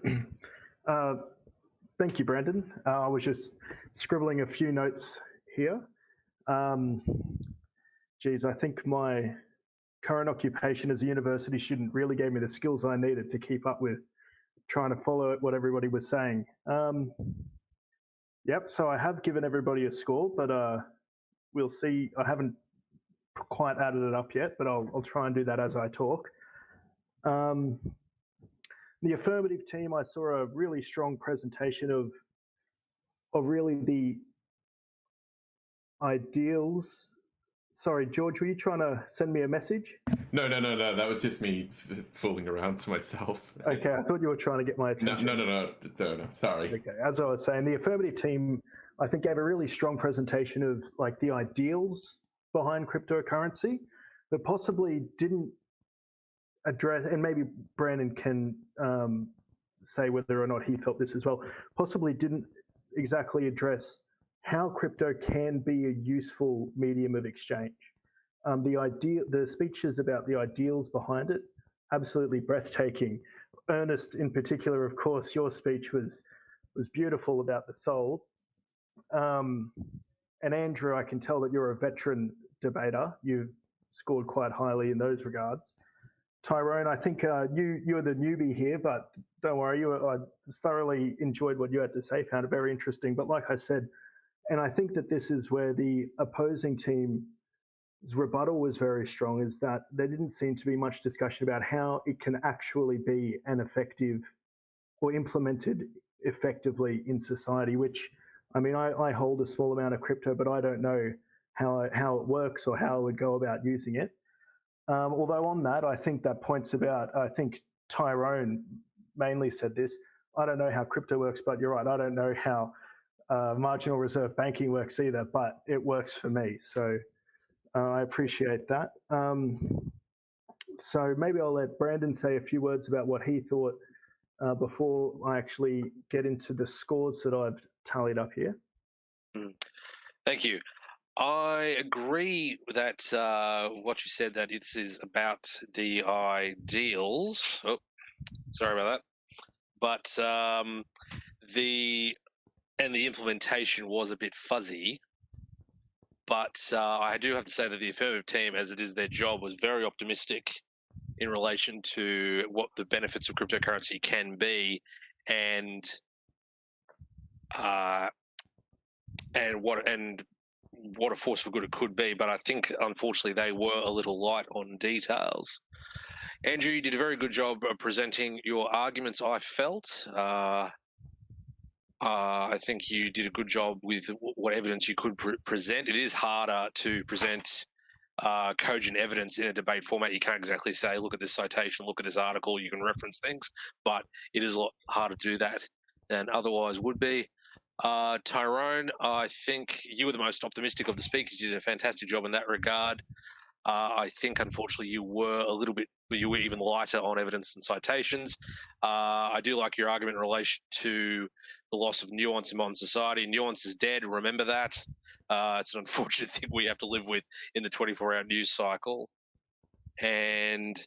C: <clears throat>
D: Uh, thank you, Brandon. Uh, I was just scribbling a few notes here. Um, geez, I think my current occupation as a university student really gave me the skills I needed to keep up with trying to follow what everybody was saying. Um, yep, so I have given everybody a score, but uh, we'll see. I haven't quite added it up yet, but I'll, I'll try and do that as I talk. Um, the affirmative team, I saw a really strong presentation of of really the ideals. Sorry, George, were you trying to send me a message?
A: No, no, no, no. That was just me f- fooling around to myself.
D: Okay, I thought you were trying to get my
A: No,
D: attention.
A: no, no, no, no, no. Sorry.
D: Okay, as I was saying, the affirmative team, I think, gave a really strong presentation of like the ideals behind cryptocurrency, but possibly didn't address, and maybe Brandon can um, say whether or not he felt this as well, possibly didn't exactly address how crypto can be a useful medium of exchange. Um, the idea, the speeches about the ideals behind it, absolutely breathtaking. Ernest, in particular, of course, your speech was was beautiful about the soul. Um, and Andrew, I can tell that you're a veteran debater. You've scored quite highly in those regards. Tyrone, I think uh, you you're the newbie here, but don't worry. You, I thoroughly enjoyed what you had to say. Found it very interesting. But like I said, and I think that this is where the opposing team's rebuttal was very strong. Is that there didn't seem to be much discussion about how it can actually be an effective or implemented effectively in society. Which I mean, I, I hold a small amount of crypto, but I don't know how how it works or how I would go about using it. Um, although on that, I think that points about. I think Tyrone mainly said this. I don't know how crypto works, but you're right. I don't know how uh, marginal reserve banking works either, but it works for me. So uh, I appreciate that. Um, so maybe I'll let Brandon say a few words about what he thought uh, before I actually get into the scores that I've tallied up here.
C: Thank you. I agree that uh, what you said that it is about the ideals. Oh, sorry about that. But um, the and the implementation was a bit fuzzy. But uh, I do have to say that the affirmative team, as it is their job, was very optimistic in relation to what the benefits of cryptocurrency can be, and uh, and what and what a force for good it could be. But I think, unfortunately, they were a little light on details. Andrew, you did a very good job of presenting your arguments. I felt. Uh, uh, I think you did a good job with what evidence you could pre- present. It is harder to present uh, cogent evidence in a debate format. You can't exactly say, "Look at this citation, look at this article." You can reference things, but it is a lot harder to do that than otherwise would be. Uh, Tyrone, I think you were the most optimistic of the speakers. You did a fantastic job in that regard. Uh, I think, unfortunately, you were a little bit, you were even lighter on evidence and citations. Uh, I do like your argument in relation to the loss of nuance in modern society. Nuance is dead. Remember that. Uh, it's an unfortunate <laughs> thing we have to live with in the 24 hour news cycle. And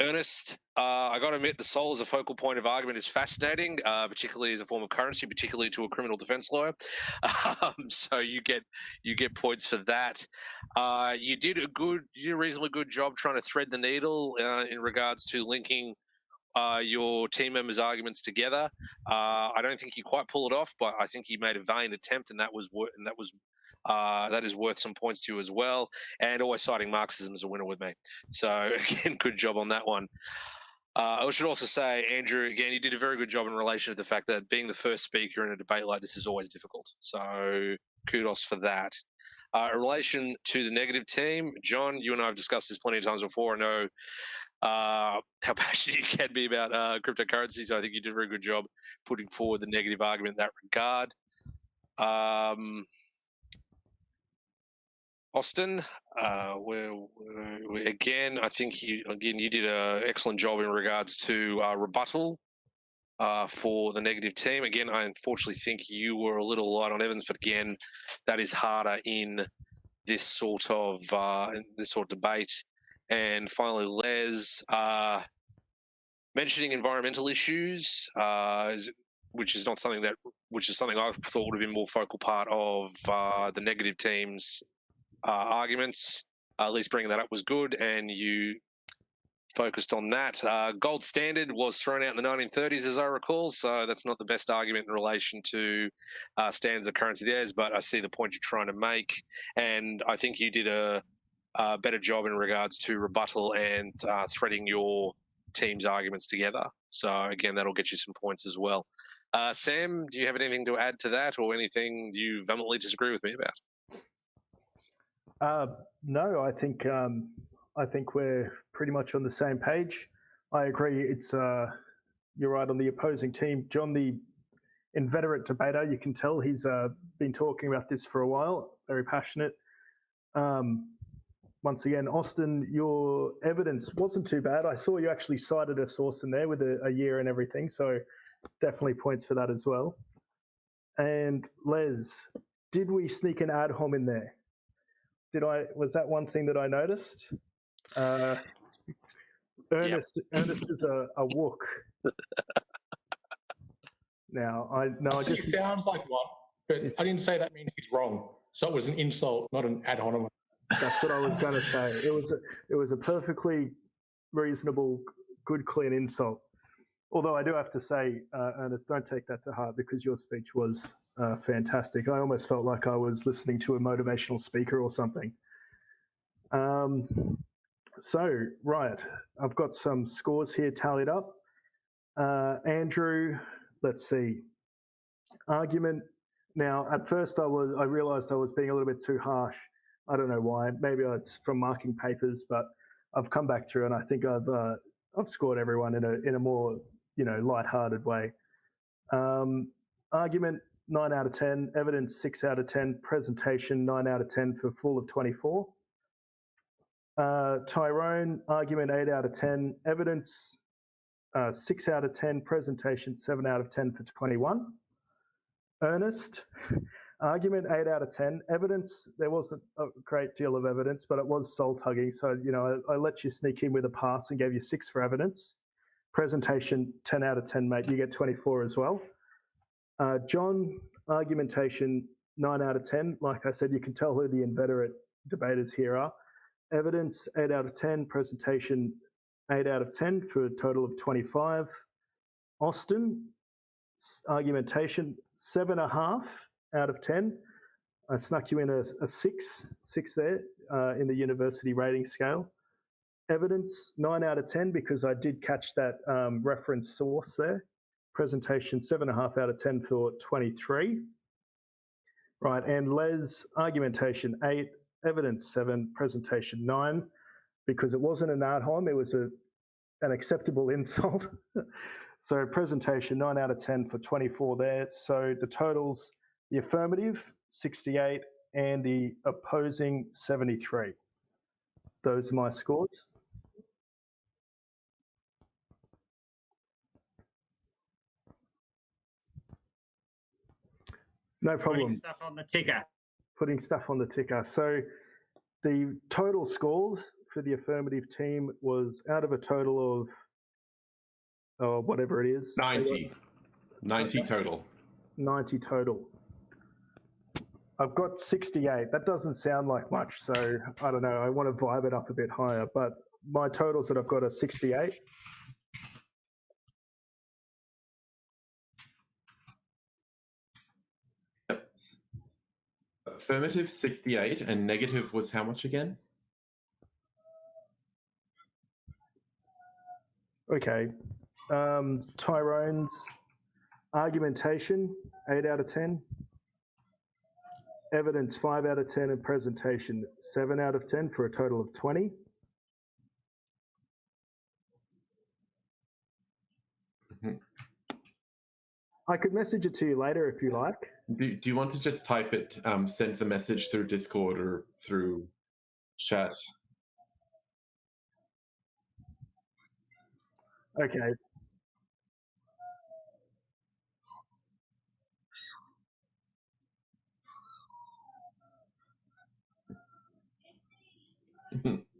C: Ernest, uh, I got to admit, the soul as a focal point of argument is fascinating, uh, particularly as a form of currency, particularly to a criminal defense lawyer. <laughs> Um, so you get you get points for that. Uh, you did a good, you did a reasonably good job trying to thread the needle uh, in regards to linking uh, your team members' arguments together. Uh, I don't think he quite pull it off, but I think he made a valiant attempt, and that was wor- and that was uh, that is worth some points to you as well. And always citing Marxism as a winner with me. So <laughs> again, good job on that one. Uh, I should also say, Andrew, again, you did a very good job in relation to the fact that being the first speaker in a debate like this is always difficult. So kudos for that. Uh, in relation to the negative team, John, you and I have discussed this plenty of times before. I know uh, <laughs> how passionate you can be about uh, cryptocurrency. So I think you did a very good job putting forward the negative argument in that regard. Um, Austin, uh, again, I think you again you did an excellent job in regards to uh, rebuttal uh, for the negative team. Again, I unfortunately think you were a little light on Evans, but again, that is harder in this sort of uh, in this sort of debate. And finally, Les uh, mentioning environmental issues, uh, which is not something that which is something I thought would have been more focal part of uh, the negative team's uh, arguments. Uh, at least bringing that up was good, and you focused on that. Uh, gold standard was thrown out in the 1930s, as I recall, so that's not the best argument in relation to standards of currency there. But I see the point you're trying to make, and I think you did a, a better job in regards to rebuttal and uh, threading your team's arguments together. So again, that'll get you some points as well. Uh, Sam, do you have anything to add to that, or anything you vehemently disagree with me about?
D: Uh, no, I think um, I think we're pretty much on the same page. I agree. It's uh, you're right on the opposing team, John, the inveterate debater. You can tell he's uh, been talking about this for a while. Very passionate. Um, once again, Austin, your evidence wasn't too bad. I saw you actually cited a source in there with a, a year and everything, so definitely points for that as well. And Les, did we sneak an ad hom in there? Did I? Was that one thing that I noticed? Uh, Ernest, yep. Ernest is a, a wook. now I no, I,
I: I just sounds like one, but I didn't say that means he's wrong. So it was an insult, not an ad hominem.
D: That's what I was going to say. It was a, it was a perfectly reasonable, good, clean insult. Although I do have to say, uh, Ernest, don't take that to heart because your speech was uh, fantastic. I almost felt like I was listening to a motivational speaker or something. Um, so, right, I've got some scores here tallied up. Uh, Andrew, let's see. Argument. Now, at first, I was I realised I was being a little bit too harsh. I don't know why. Maybe it's from marking papers, but I've come back through and I think I've uh, I've scored everyone in a in a more you know light-hearted way. Um, argument nine out of ten, evidence six out of ten, presentation nine out of ten for full of twenty-four. Uh, Tyrone, argument 8 out of 10. Evidence, uh, 6 out of 10. Presentation, 7 out of 10 for 21. Ernest, argument 8 out of 10. Evidence, there wasn't a great deal of evidence, but it was soul tugging. So, you know, I, I let you sneak in with a pass and gave you 6 for evidence. Presentation, 10 out of 10, mate. You get 24 as well. Uh, John, argumentation, 9 out of 10. Like I said, you can tell who the inveterate debaters here are. Evidence, 8 out of 10. Presentation, 8 out of 10 for a total of 25. Austin, argumentation, 7.5 out of 10. I snuck you in a, a 6, 6 there uh, in the university rating scale. Evidence, 9 out of 10 because I did catch that um, reference source there. Presentation, 7.5 out of 10 for 23. Right, and Les, argumentation, 8 evidence seven, presentation nine, because it wasn't an ad hom, it was a, an acceptable <laughs> insult. so presentation nine out of 10 for 24 there. So the totals, the affirmative 68 and the opposing 73. Those are my scores. No problem.
F: Putting stuff on the ticker
D: putting stuff on the ticker. So the total scores for the affirmative team was out of a total of oh, whatever it is
A: 90. 90 total.
D: 90 total. I've got 68. That doesn't sound like much. So I don't know. I want to vibe it up a bit higher. But my totals that I've got are 68.
A: affirmative 68 and negative was how much again?
D: Okay. Um, Tyrone's argumentation, 8 out of 10. Evidence, 5 out of 10. And presentation, 7 out of 10 for a total of 20. Mm-hmm. I could message it to you later if you like.
A: Do, do you want to just type it, um, send the message through Discord or through chat?
D: Okay. <laughs>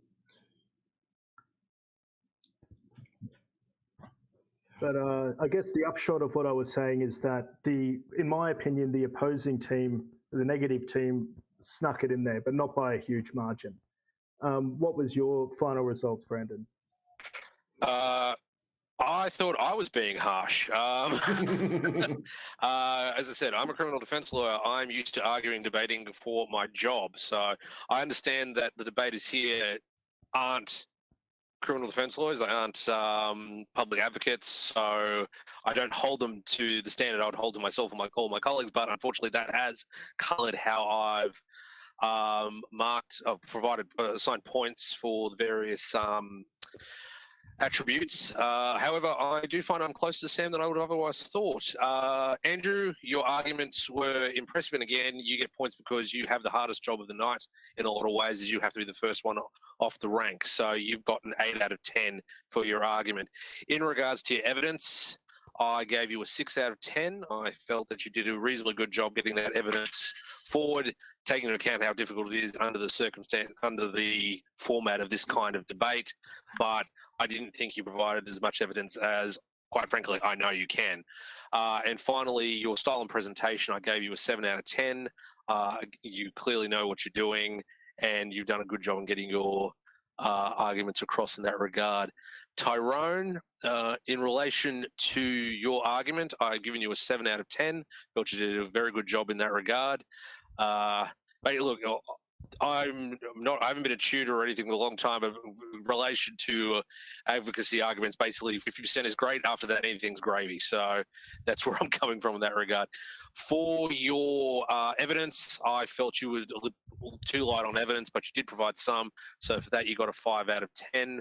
D: But uh, I guess the upshot of what I was saying is that the, in my opinion, the opposing team, the negative team, snuck it in there, but not by a huge margin. Um, what was your final results, Brandon?
C: Uh, I thought I was being harsh. Um, <laughs> <laughs> uh, as I said, I'm a criminal defense lawyer. I'm used to arguing, debating for my job. So I understand that the debaters here aren't criminal defense lawyers. They aren't um, public advocates. So I don't hold them to the standard I would hold to myself and my, all my colleagues. But unfortunately, that has coloured how I've um, marked, I've provided, uh, assigned points for the various um, attributes. Uh, however, I do find I'm closer to Sam than I would have otherwise thought. Uh, Andrew, your arguments were impressive, and again, you get points because you have the hardest job of the night in a lot of ways, as you have to be the first one off the rank. So you've got an eight out of ten for your argument. In regards to your evidence, I gave you a six out of 10. I felt that you did a reasonably good job getting that evidence forward, taking into account how difficult it is under the circumstance, under the format of this kind of debate. But I didn't think you provided as much evidence as, quite frankly, I know you can. Uh, and finally, your style and presentation, I gave you a seven out of 10. Uh, you clearly know what you're doing, and you've done a good job in getting your uh, arguments across in that regard. Tyrone, uh, in relation to your argument, I've given you a seven out of 10. Felt you did a very good job in that regard. Uh, but look, I'm not. I haven't been a tutor or anything for a long time. But in relation to uh, advocacy arguments, basically, fifty percent is great. After that, anything's gravy. So that's <laughs> where I'm coming from in that regard. For your uh, evidence, I felt you were too light on evidence, but you did provide some. So for that, you got a five out of ten.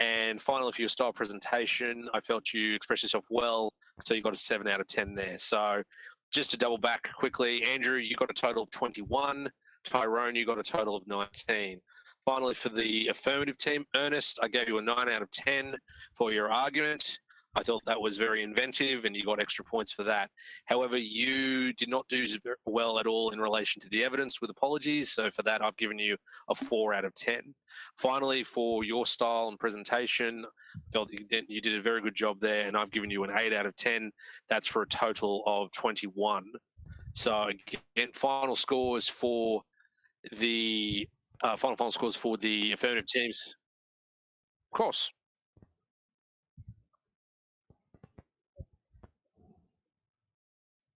C: And finally, for your style presentation, I felt you expressed yourself well, so you got a seven out of ten there. So just to double back quickly, Andrew, you got a total of 21. Tyrone, you got a total of 19. Finally, for the affirmative team, Ernest, I gave you a 9 out of 10 for your argument. I thought that was very inventive and you got extra points for that. However, you did not do well at all in relation to the evidence with apologies. So for that, I've given you a 4 out of 10. Finally, for your style and presentation, I felt you did, you did a very good job there and I've given you an 8 out of 10. That's for a total of 21. So again, final scores for the uh, final final scores for the affirmative teams. Of course.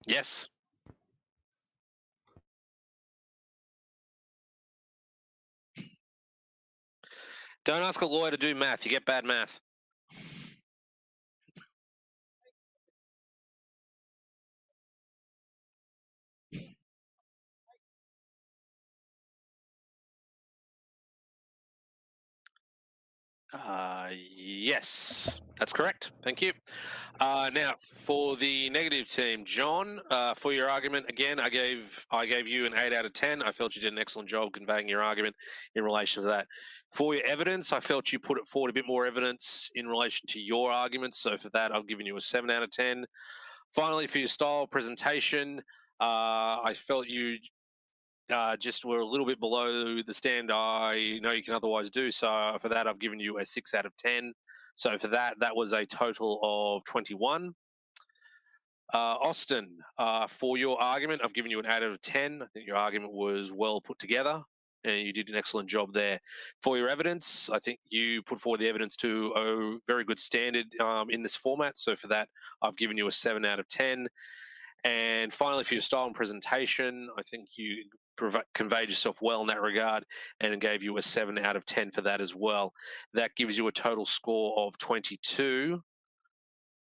C: Yes. Don't ask a lawyer to do math. You get bad math. Uh, yes, that's correct. Thank you. Uh, now, for the negative team, John, uh, for your argument again, I gave I gave you an eight out of ten. I felt you did an excellent job conveying your argument in relation to that. For your evidence, I felt you put it forward a bit more evidence in relation to your arguments. So for that, I've given you a seven out of ten. Finally, for your style presentation, uh, I felt you uh, just were a little bit below the stand I know you can otherwise do. So for that, I've given you a six out of 10. So for that, that was a total of 21. Uh, Austin, uh, for your argument, I've given you an out of 10. I think your argument was well put together and you did an excellent job there. For your evidence, I think you put forward the evidence to a very good standard um, in this format. So for that, I've given you a seven out of 10. And finally, for your style and presentation, I think you conveyed yourself well in that regard and gave you a 7 out of 10 for that as well. That gives you a total score of 22.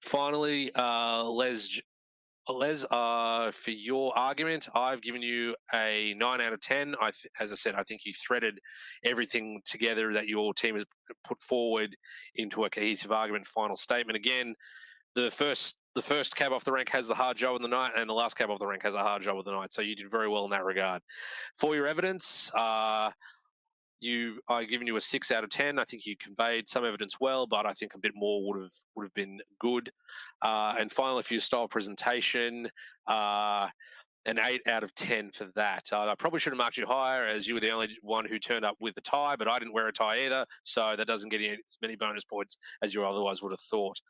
C: Finally, uh, Les, Les, uh, for your argument, I've given you a 9 out of 10. I as I said, I think you threaded everything together that your team has put forward into a cohesive argument final statement. Again, the first the first cab off the rank has the hard job of the night, and the last cab off the rank has a hard job of the night. So you did very well in that regard. For your evidence, uh, you I given you a six out of ten. I think you conveyed some evidence well, but I think a bit more would have would have been good. Uh, and finally, for your style presentation, uh, an eight out of ten for that. Uh, I probably should have marked you higher, as you were the only one who turned up with a tie, but I didn't wear a tie either, so that doesn't get you as many bonus points as you otherwise would have thought.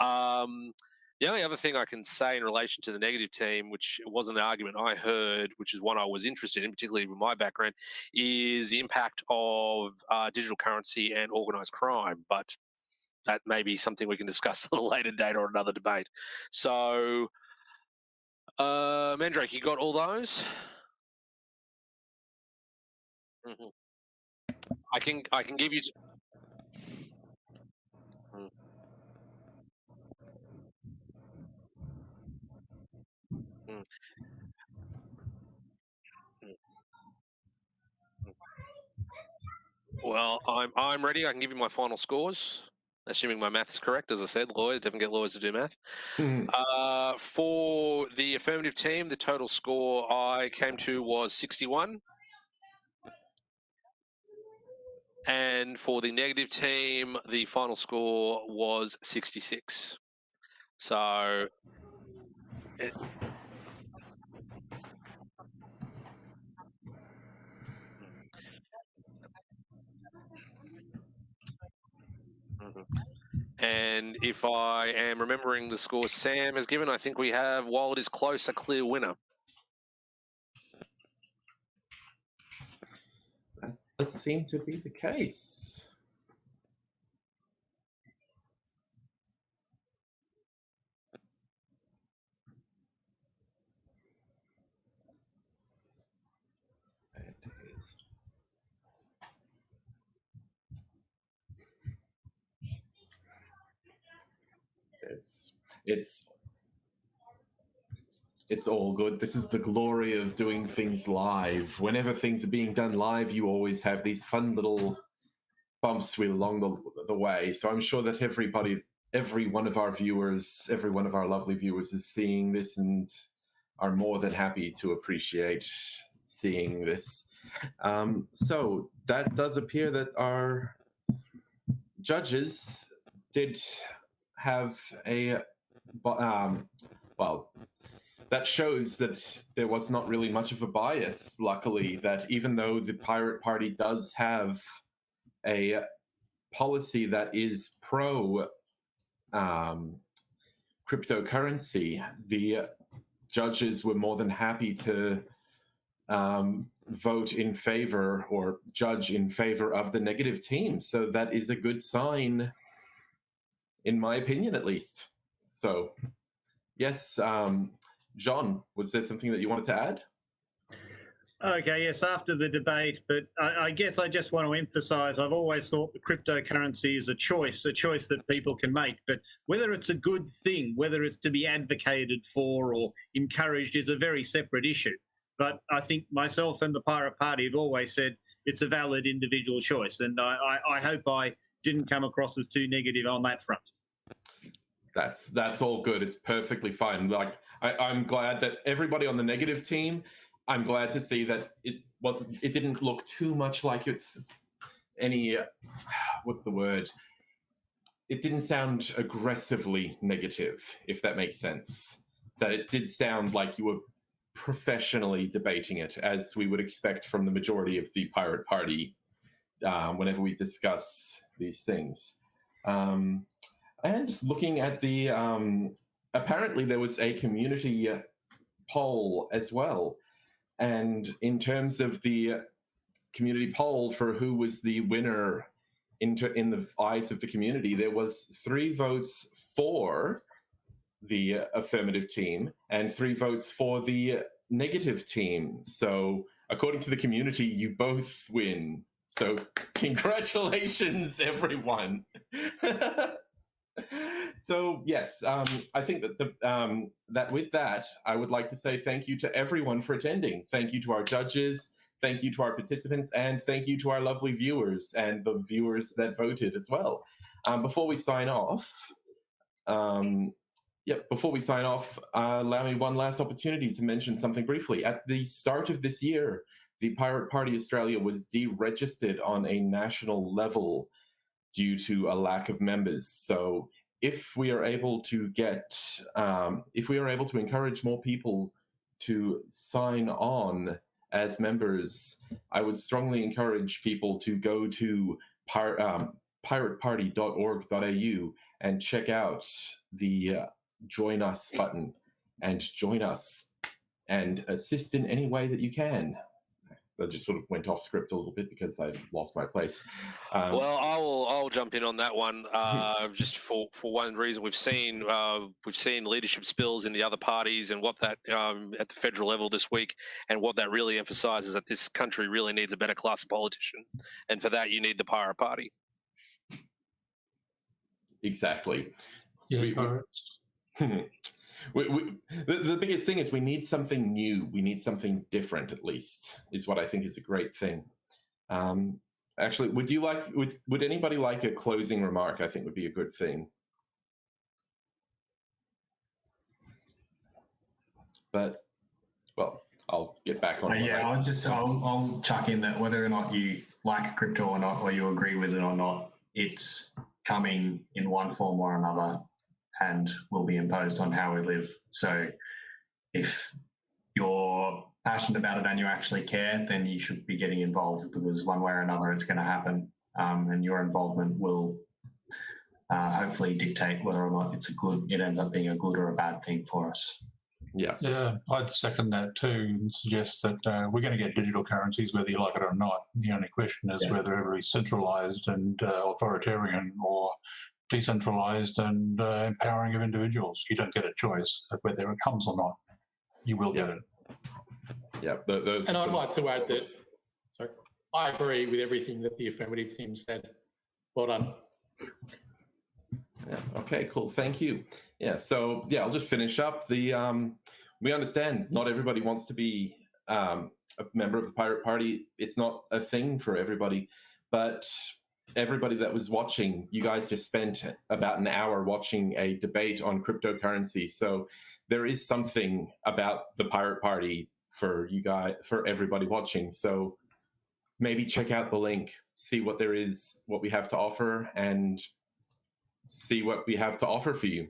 C: Um, the only other thing I can say in relation to the negative team, which wasn't an argument I heard, which is one I was interested in, particularly with my background, is the impact of uh, digital currency and organized crime. But that may be something we can discuss <laughs> at a later date or another debate. So, uh, Mandrake, you got all those? Mm-hmm. I can I can give you. Mm. Mm. Mm. Well, I'm I'm ready. I can give you my final scores, assuming my math is correct. As I said, lawyers definitely get lawyers to do math.
A: Mhm.
C: Uh, for the affirmative team, the total score I came to was 61. And for the negative team, the final score was 66. So, it, And if I am remembering the score Sam has given, I think we have, while it is close, a clear winner.
A: That does seem to be the case. It is. It's it's all good. This is the glory of doing things live. Whenever things are being done live, you always have these fun little bumps with along the, the way. So I'm sure that everybody, every one of our viewers, every one of our lovely viewers is seeing this and are more than happy to appreciate seeing this. Um, so that does appear that our judges did have a, bu- um, well, that shows that there was not really much of a bias, luckily, that even though the Pirate Party does have a policy that is pro um, cryptocurrency, the judges were more than happy to um, vote in favor or judge in favor of the negative team. So that is a good sign, in my opinion, at least. So, yes, um, John, was there something that you wanted to add?
F: Okay, yes, after the debate, but I, I guess I just want to emphasize I've always thought the cryptocurrency is a choice, a choice that people can make. But whether it's a good thing, whether it's to be advocated for or encouraged, is a very separate issue. But I think myself and the Pirate Party have always said it's a valid individual choice. And I, I, I hope I didn't come across as too negative on that front.
A: That's that's all good. It's perfectly fine. Like I, I'm glad that everybody on the negative team. I'm glad to see that it wasn't. It didn't look too much like it's any. uh, <sighs> What's the word? It didn't sound aggressively negative, if that makes sense. That it did sound like you were professionally debating it, as we would expect from the majority of the Pirate Party um, whenever we discuss these things. Um, and looking at the, um, apparently there was a community poll as well. And in terms of the community poll for who was the winner in, in the eyes of the community, there was three votes for the affirmative team and three votes for the negative team. So according to the community, you both win. So <laughs> congratulations, everyone. <laughs> so yes, um, I think that the um, that with that, I would like to say thank you to everyone for attending. Thank you to our judges. Thank you to our participants, and thank you to our lovely viewers and the viewers that voted as well. Um, before we sign off, um, Yep. Before we sign off, uh, allow me one last opportunity to mention something briefly. At the start of this year, the Pirate Party Australia was deregistered on a national level due to a lack of members. So, if we are able to get, um, if we are able to encourage more people to sign on as members, I would strongly encourage people to go to pir- um, pirateparty.org.au and check out the uh, join us button and join us and assist in any way that you can. I just sort of went off script a little bit because I lost my place. Um,
C: well, I will. I'll jump in on that one. Uh, <laughs> just for, for one reason, we've seen uh, we've seen leadership spills in the other parties, and what that um, at the federal level this week, and what that really emphasises that this country really needs a better class of politician, and for that you need the Pirate Party.
A: Exactly.
E: Yeah,
A: We- we- <laughs> we, we, the, the biggest thing is we need something new. We need something different, at least, is what I think is a great thing. Um, actually, would you like, would, would anybody like a closing remark? I think would be a good thing. But, well, I'll get back on
G: Uh, yeah, I'll just I'll, I'll chuck in that whether or not you like crypto or not, or you agree with it or not, it's coming in one form or another, and will be imposed on how we live. So, if you're passionate about it and you actually care, then you should be getting involved because one way or another it's going to happen, um, and your involvement will uh, hopefully dictate whether or not it's a good. It ends up being a good or a bad thing for us.
A: yeah.
E: Yeah, I'd second that too and suggest that uh, we're going to get digital currencies whether you like it or not. The only question is
G: Yeah.
E: whether it'll be centralized and uh, authoritarian or decentralized and uh, empowering of individuals. You don't get a choice of whether it comes or not. You will get it.
A: Yeah, tho-
I: And I'd like to add that, sorry, I agree with everything that the affirmative team said. Well done.
A: Yeah. Okay. Cool. Thank you. Yeah. So yeah, I'll just finish up. The um, we understand not everybody wants to be um, a member of the Pirate Party. It's not a thing for everybody, but everybody that was watching, you guys just spent about an hour watching a debate on cryptocurrency. So there is something about the Pirate Party for you guys, for everybody watching. So maybe check out the link, see what there is, what we have to offer, and see what we have to offer for you.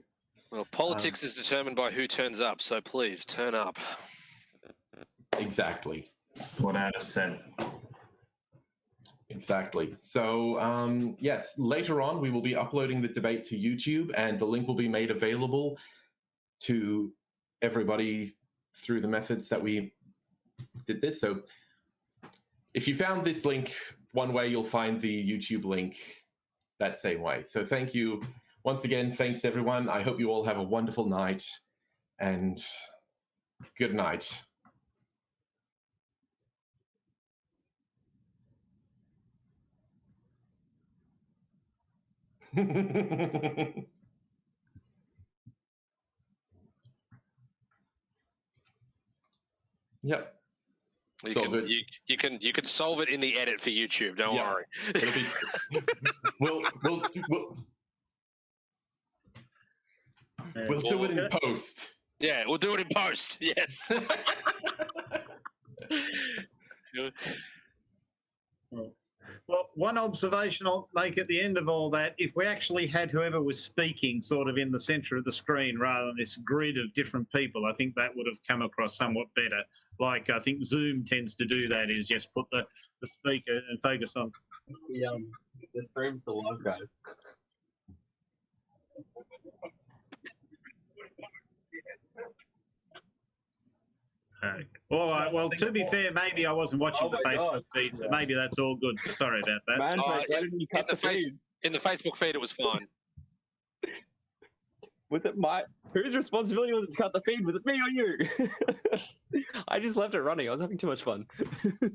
C: Well, politics is determined by who turns up, so please turn up.
A: Exactly.
G: What I just said.
A: Exactly. So, um, yes, later on, we will be uploading the debate to YouTube, and the link will be made available to everybody through the methods that we did this. So, if you found this link one way, you'll find the YouTube link that same way. So, thank you once again. Thanks, everyone. I hope you all have a wonderful night, and good night. <laughs> yep.
C: You
A: It's all
C: can,
A: good.
C: you, you can you can solve it in the edit for YouTube. Don't
A: Yeah.
C: worry.
A: It'll be, <laughs> <laughs> we'll, we'll, we'll, we'll do it in post.
C: Yeah, we'll do it in post. Yes.
F: Well, one observation I'll make at the end of all that if we actually had whoever was speaking sort of in the center of the screen rather than this grid of different people, I think that would have come across somewhat better. Like I think Zoom tends to do that, is just put the, the speaker and focus on.
J: The, um, the stream's the live, guys.
F: Okay. All right. Well, to be fair, maybe I wasn't watching
J: Oh
F: the Facebook
J: God.
F: feed, so maybe that's all good. So sorry about that.
J: Man,
C: Uh,
J: why didn't you cut
C: in
J: the
C: the face-
J: feed?
C: in the Facebook feed, it was fine. <laughs>
J: Was it my whose responsibility was it to cut the feed? Was it me or you? <laughs> I just left it running. I was having too much fun. <laughs>